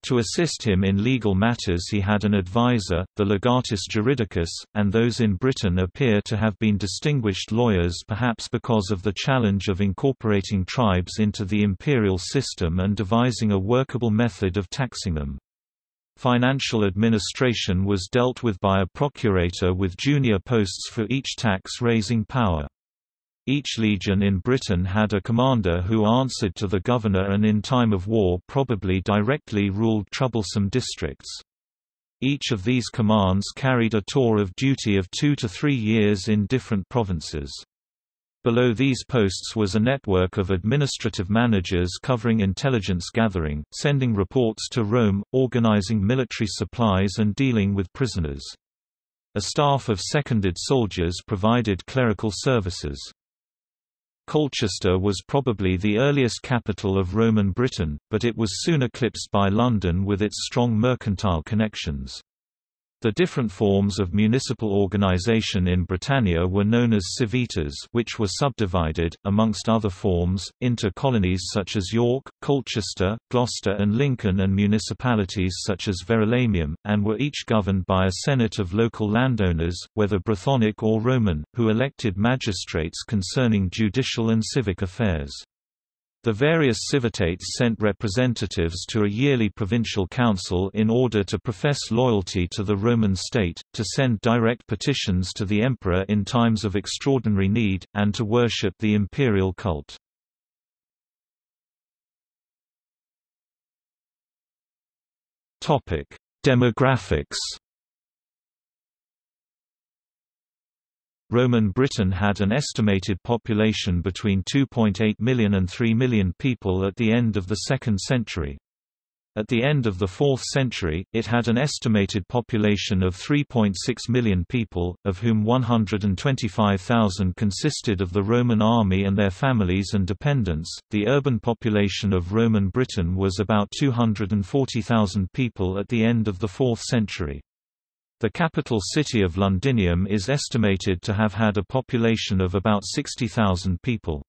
To assist him in legal matters he had an advisor, the legatus juridicus, and those in Britain appear to have been distinguished lawyers perhaps because of the challenge of incorporating tribes into the imperial system and devising a workable method of taxing them. Financial administration was dealt with by a procurator with junior posts for each tax-raising power. Each legion in Britain had a commander who answered to the governor and in time of war probably directly ruled troublesome districts. Each of these commands carried a tour of duty of two to three years in different provinces. Below these posts was a network of administrative managers covering intelligence gathering, sending reports to Rome, organizing military supplies and dealing with prisoners. A staff of seconded soldiers provided clerical services. Colchester was probably the earliest capital of Roman Britain, but it was soon eclipsed by London with its strong mercantile connections. The different forms of municipal organization in Britannia were known as civitas which were subdivided, amongst other forms, into colonies such as York, Colchester, Gloucester and Lincoln and municipalities such as Verulamium, and were each governed by a senate of local landowners, whether Brythonic or Roman, who elected magistrates concerning judicial and civic affairs. The various civitates sent representatives to a yearly provincial council in order to profess loyalty to the Roman state, to send direct petitions to the emperor in times of extraordinary need, and to worship the imperial cult. Demographics Roman Britain had an estimated population between 2.8 million and 3 million people at the end of the 2nd century. At the end of the 4th century, it had an estimated population of 3.6 million people, of whom 125,000 consisted of the Roman army and their families and dependents. The urban population of Roman Britain was about 240,000 people at the end of the 4th century. The capital city of Londinium is estimated to have had a population of about 60,000 people.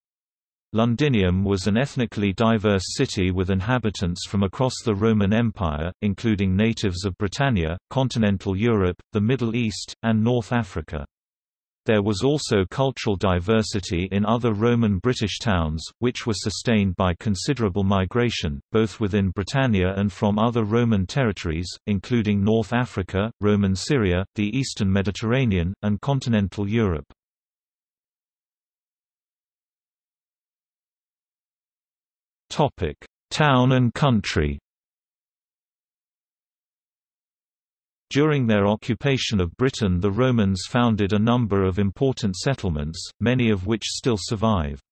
Londinium was an ethnically diverse city with inhabitants from across the Roman Empire, including natives of Britannia, continental Europe, the Middle East, and North Africa. There was also cultural diversity in other Roman British towns, which were sustained by considerable migration, both within Britannia and from other Roman territories, including North Africa, Roman Syria, the eastern Mediterranean, and continental Europe. Topic: Town and country. During their occupation of Britain the Romans founded a number of important settlements, many of which still survive.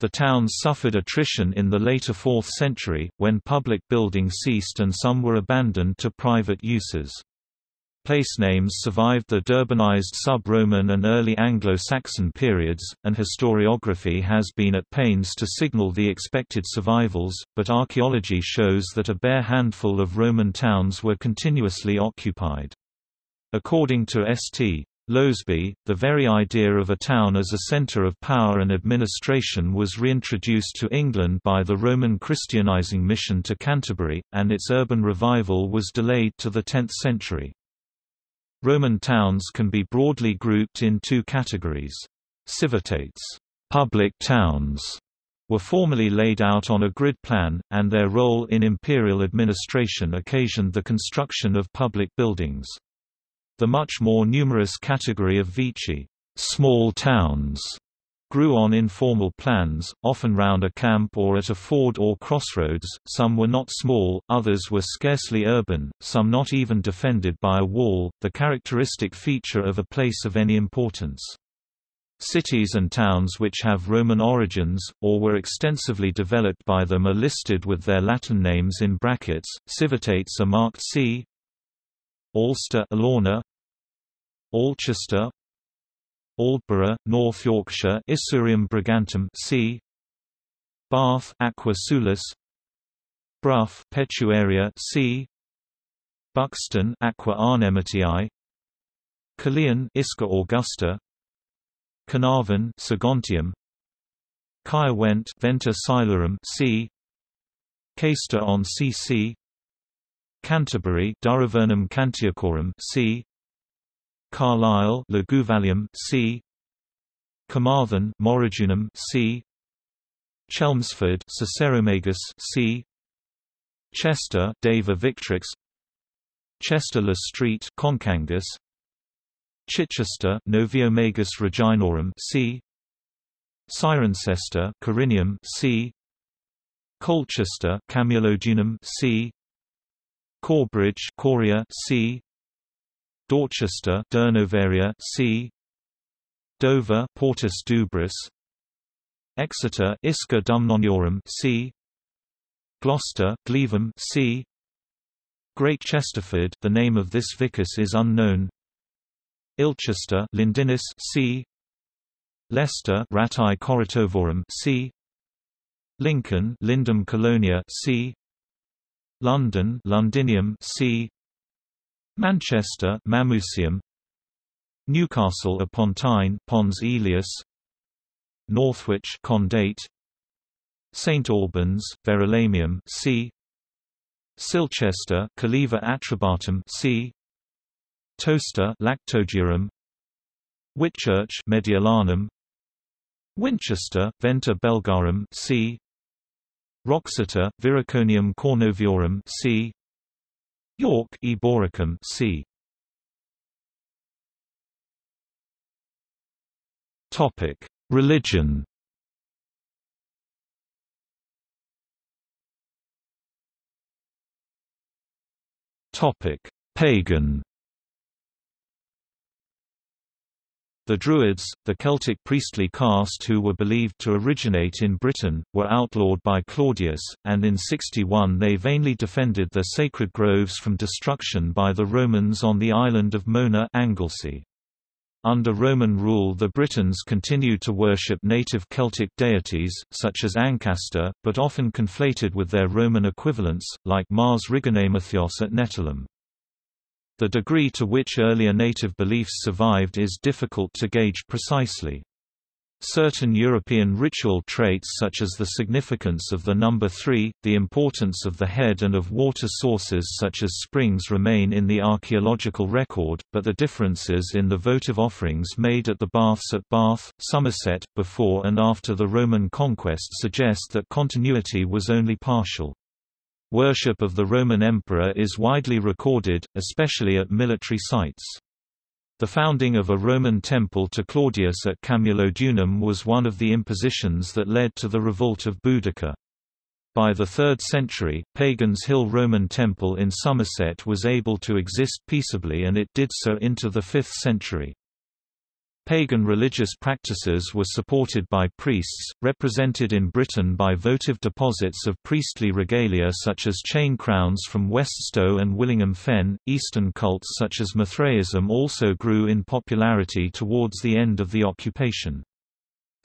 The towns suffered attrition in the later 4th century, when public building ceased and some were abandoned to private uses. Place names survived the deurbanized sub-Roman and early Anglo-Saxon periods, and historiography has been at pains to signal the expected survivals, but archaeology shows that a bare handful of Roman towns were continuously occupied. According to St. Loseby, the very idea of a town as a centre of power and administration was reintroduced to England by the Roman Christianizing mission to Canterbury, and its urban revival was delayed to the 10th century. Roman towns can be broadly grouped in two categories. Civitates public towns were formally laid out on a grid plan, and their role in imperial administration occasioned the construction of public buildings. The much more numerous category of vici small towns grew on informal plans, often round a camp or at a ford or crossroads, some were not small, others were scarcely urban, some not even defended by a wall, the characteristic feature of a place of any importance. Cities and towns which have Roman origins, or were extensively developed by them are listed with their Latin names in brackets, civitates are marked C Alcester Alauna, Alchester Aldborough, North Yorkshire Isurium Brigantum c. Bath Aqua Sulis Brough Petuaria c. Buxton Aqua Arnematii Caerleon Isca Augusta Carnarvon Segontium Caerwent Venta Silurum c. Caister on cc Canterbury Durovernum Cantiacorum c. Carlisle Luguvalium c. Carmarthen Morrigunium c. Chelmsford Caesaromagus c. Chester Deva Victrix Chester Street Concangus Chichester Noviomagus Reginorum c. Cirencester Corinium c. Colchester Camulodunum c. Corbridge Coria c. Dorchester Durnovaria c. Dover Portus Dubris Exeter Isca Dumnoniorum c. Gloucester Glevum c. Great Chesterford the name of this vicus is unknown Ilchester Lindinis c. Leicester Rati Corritovorum c. Lincoln Lindum Colonia c. London Londinium c. Manchester Mamucium Newcastle upon Tyne Pons Aelius Northwich Condate. St Albans Verulamium c. Silchester Calleva Atrebatum c. Towcester Lactodurum Whitchurch Mediolanum. Winchester Venta Belgarum c. Wroxeter Viroconium Cornoviorum c York Eboracum c. Topic: Religion. Topic: Pagan. The Druids, the Celtic priestly caste who were believed to originate in Britain, were outlawed by Claudius, and in 61 they vainly defended their sacred groves from destruction by the Romans on the island of Mona Anglesey. Under Roman rule the Britons continued to worship native Celtic deities, such as Ancasta, but often conflated with their Roman equivalents, like Mars Rigonamathios at Nettleham. The degree to which earlier native beliefs survived is difficult to gauge precisely. Certain European ritual traits such as the significance of the number three, the importance of the head and of water sources such as springs remain in the archaeological record, but the differences in the votive offerings made at the baths at Bath, Somerset, before and after the Roman conquest suggest that continuity was only partial. Worship of the Roman emperor is widely recorded, especially at military sites. The founding of a Roman temple to Claudius at Camulodunum was one of the impositions that led to the revolt of Boudicca. By the 3rd century, Pagans Hill Roman Temple in Somerset was able to exist peaceably and it did so into the 5th century. Pagan religious practices were supported by priests, represented in Britain by votive deposits of priestly regalia such as chain crowns from West Weststow and Willingham Fen. Eastern cults such as Mithraism also grew in popularity towards the end of the occupation.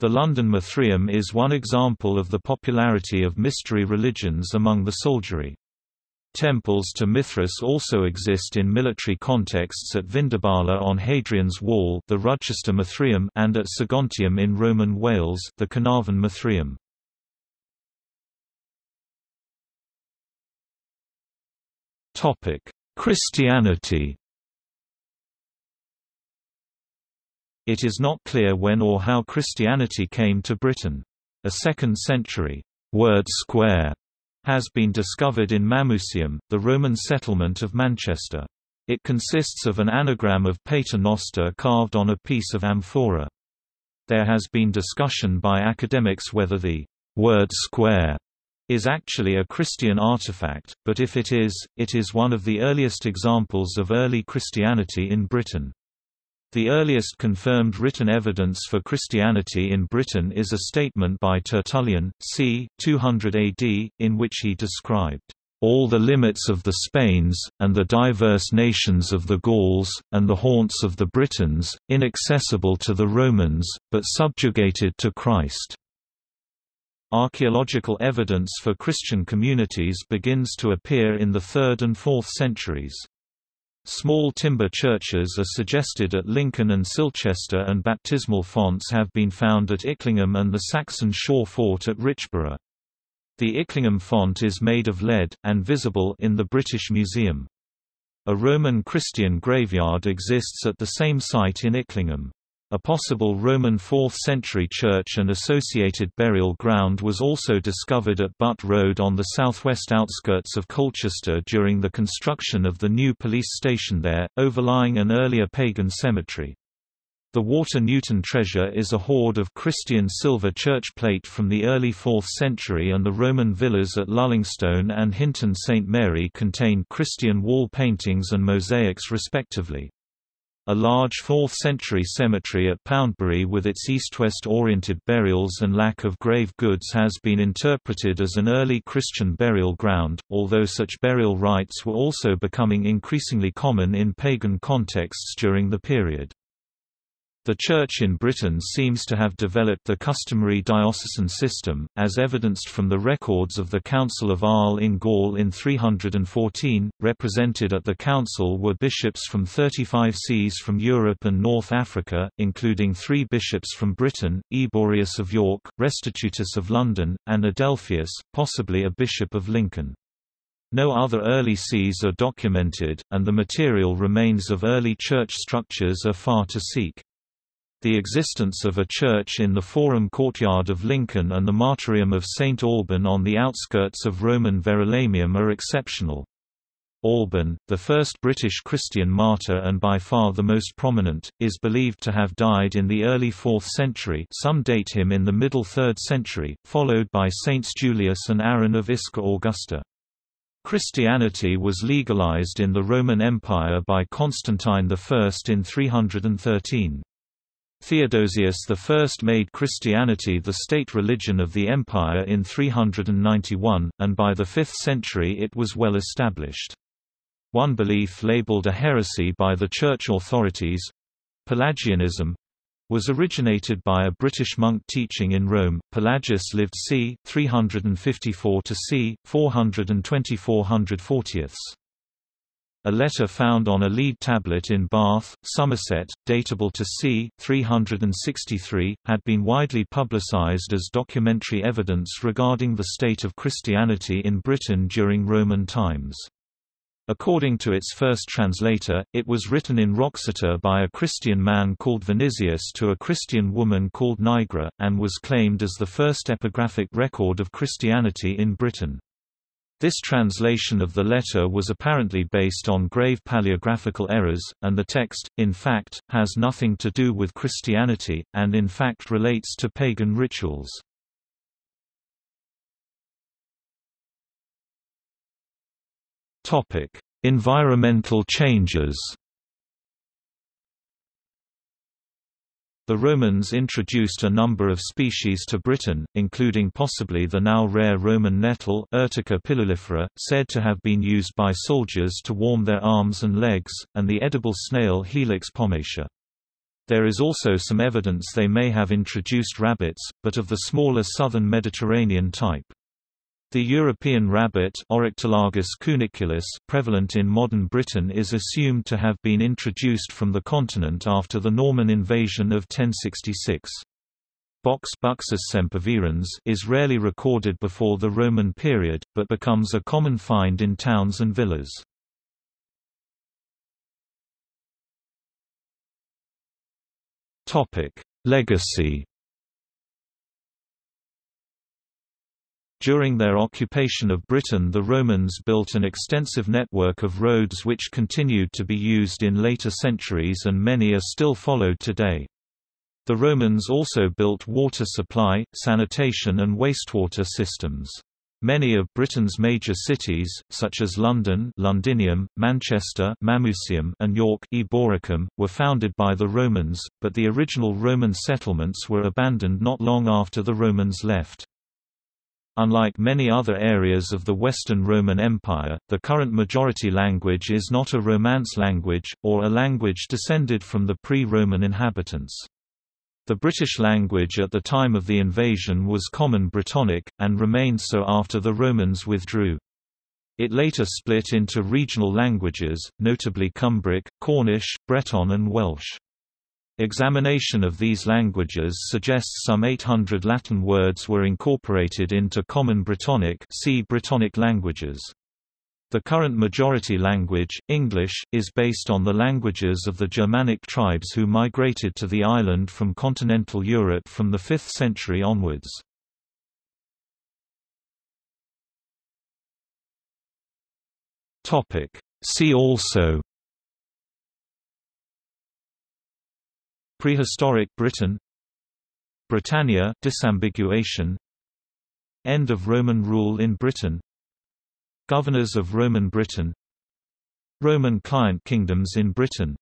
The London Mithraeum is one example of the popularity of mystery religions among the soldiery. Temples to Mithras also exist in military contexts at Vindobala on Hadrian's Wall the Rudchester Mithraeum and at Segontium in Roman Wales the Carnarvon Mithraeum. Christianity It is not clear when or how Christianity came to Britain. A second-century word square has been discovered in Mamucium, the Roman settlement of Manchester. It consists of an anagram of Pater Noster carved on a piece of amphora. There has been discussion by academics whether the word square is actually a Christian artifact, but if it is, it is one of the earliest examples of early Christianity in Britain. The earliest confirmed written evidence for Christianity in Britain is a statement by Tertullian, c. 200 AD, in which he described all the limits of the Spains, and the diverse nations of the Gauls, and the haunts of the Britons, inaccessible to the Romans, but subjugated to Christ." Archaeological evidence for Christian communities begins to appear in the 3rd and 4th centuries. Small timber churches are suggested at Lincoln and Silchester and baptismal fonts have been found at Icklingham and the Saxon Shore Fort at Richborough. The Icklingham font is made of lead, and visible in the British Museum. A Roman Christian graveyard exists at the same site in Icklingham. A possible Roman 4th-century church and associated burial ground was also discovered at Butt Road on the southwest outskirts of Colchester during the construction of the new police station there, overlying an earlier pagan cemetery. The Water Newton treasure is a hoard of Christian silver church plate from the early 4th century and the Roman villas at Lullingstone and Hinton St Mary contain Christian wall paintings and mosaics respectively. A large 4th-century cemetery at Poundbury with its east-west oriented burials and lack of grave goods has been interpreted as an early Christian burial ground, although such burial rites were also becoming increasingly common in pagan contexts during the period. The Church in Britain seems to have developed the customary diocesan system, as evidenced from the records of the Council of Arles in Gaul in 314. Represented at the council were bishops from 35 sees from Europe and North Africa, including three bishops from Britain, Eborius of York, Restitutus of London, and Adelphius, possibly a bishop of Lincoln. No other early sees are documented, and the material remains of early church structures are far to seek. The existence of a church in the Forum courtyard of Lincoln and the martyrium of St. Alban on the outskirts of Roman Verulamium are exceptional. Alban, the first British Christian martyr and by far the most prominent, is believed to have died in the early 4th century some date him in the middle 3rd century, followed by Saints Julius and Aaron of Isca Augusta. Christianity was legalized in the Roman Empire by Constantine I in 313. Theodosius I made Christianity the state religion of the empire in 391, and by the 5th century it was well established. One belief labeled a heresy by the church authorities—Pelagianism, was originated by a British monk teaching in Rome. Pelagius lived c. 354 to c. 424 140. A letter found on a lead tablet in Bath, Somerset, datable to c. 363, had been widely publicised as documentary evidence regarding the state of Christianity in Britain during Roman times. According to its first translator, it was written in Wroxeter by a Christian man called Vinicius to a Christian woman called Nigra, and was claimed as the first epigraphic record of Christianity in Britain. This translation of the letter was apparently based on grave paleographical errors, and the text, in fact, has nothing to do with Christianity, and in fact relates to pagan rituals. Environmental changes The Romans introduced a number of species to Britain, including possibly the now rare Roman nettle Urtica pilulifera, said to have been used by soldiers to warm their arms and legs, and the edible snail Helix pomatia. There is also some evidence they may have introduced rabbits, but of the smaller southern Mediterranean type. The European rabbit cuniculus prevalent in modern Britain is assumed to have been introduced from the continent after the Norman invasion of 1066. Box Buxus sempervirens is rarely recorded before the Roman period, but becomes a common find in towns and villas. Legacy. During their occupation of Britain the Romans built an extensive network of roads which continued to be used in later centuries and many are still followed today. The Romans also built water supply, sanitation and wastewater systems. Many of Britain's major cities, such as London Londinium, Manchester Mamucium, and York Eboracum, were founded by the Romans, but the original Roman settlements were abandoned not long after the Romans left. Unlike many other areas of the Western Roman Empire, the current majority language is not a Romance language, or a language descended from the pre-Roman inhabitants. The British language at the time of the invasion was Common Brittonic, and remained so after the Romans withdrew. It later split into regional languages, notably Cumbric, Cornish, Breton and Welsh. Examination of these languages suggests some 800 Latin words were incorporated into Common Brittonic see Brittonic languages. The current majority language, English, is based on the languages of the Germanic tribes who migrated to the island from continental Europe from the 5th century onwards. See also Prehistoric Britain. Britannia disambiguation. End of Roman rule in Britain. Governors of Roman Britain. Roman client kingdoms in Britain.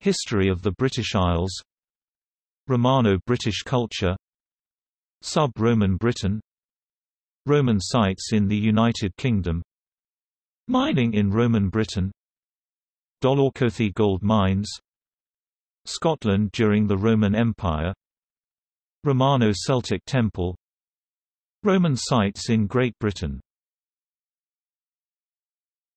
History of the British Isles. Romano-British culture. Sub-Roman Britain. Roman sites in the United Kingdom. Mining in Roman Britain. Dolaucothi gold mines Scotland during the Roman Empire. Romano-Celtic temple. Roman sites in Great Britain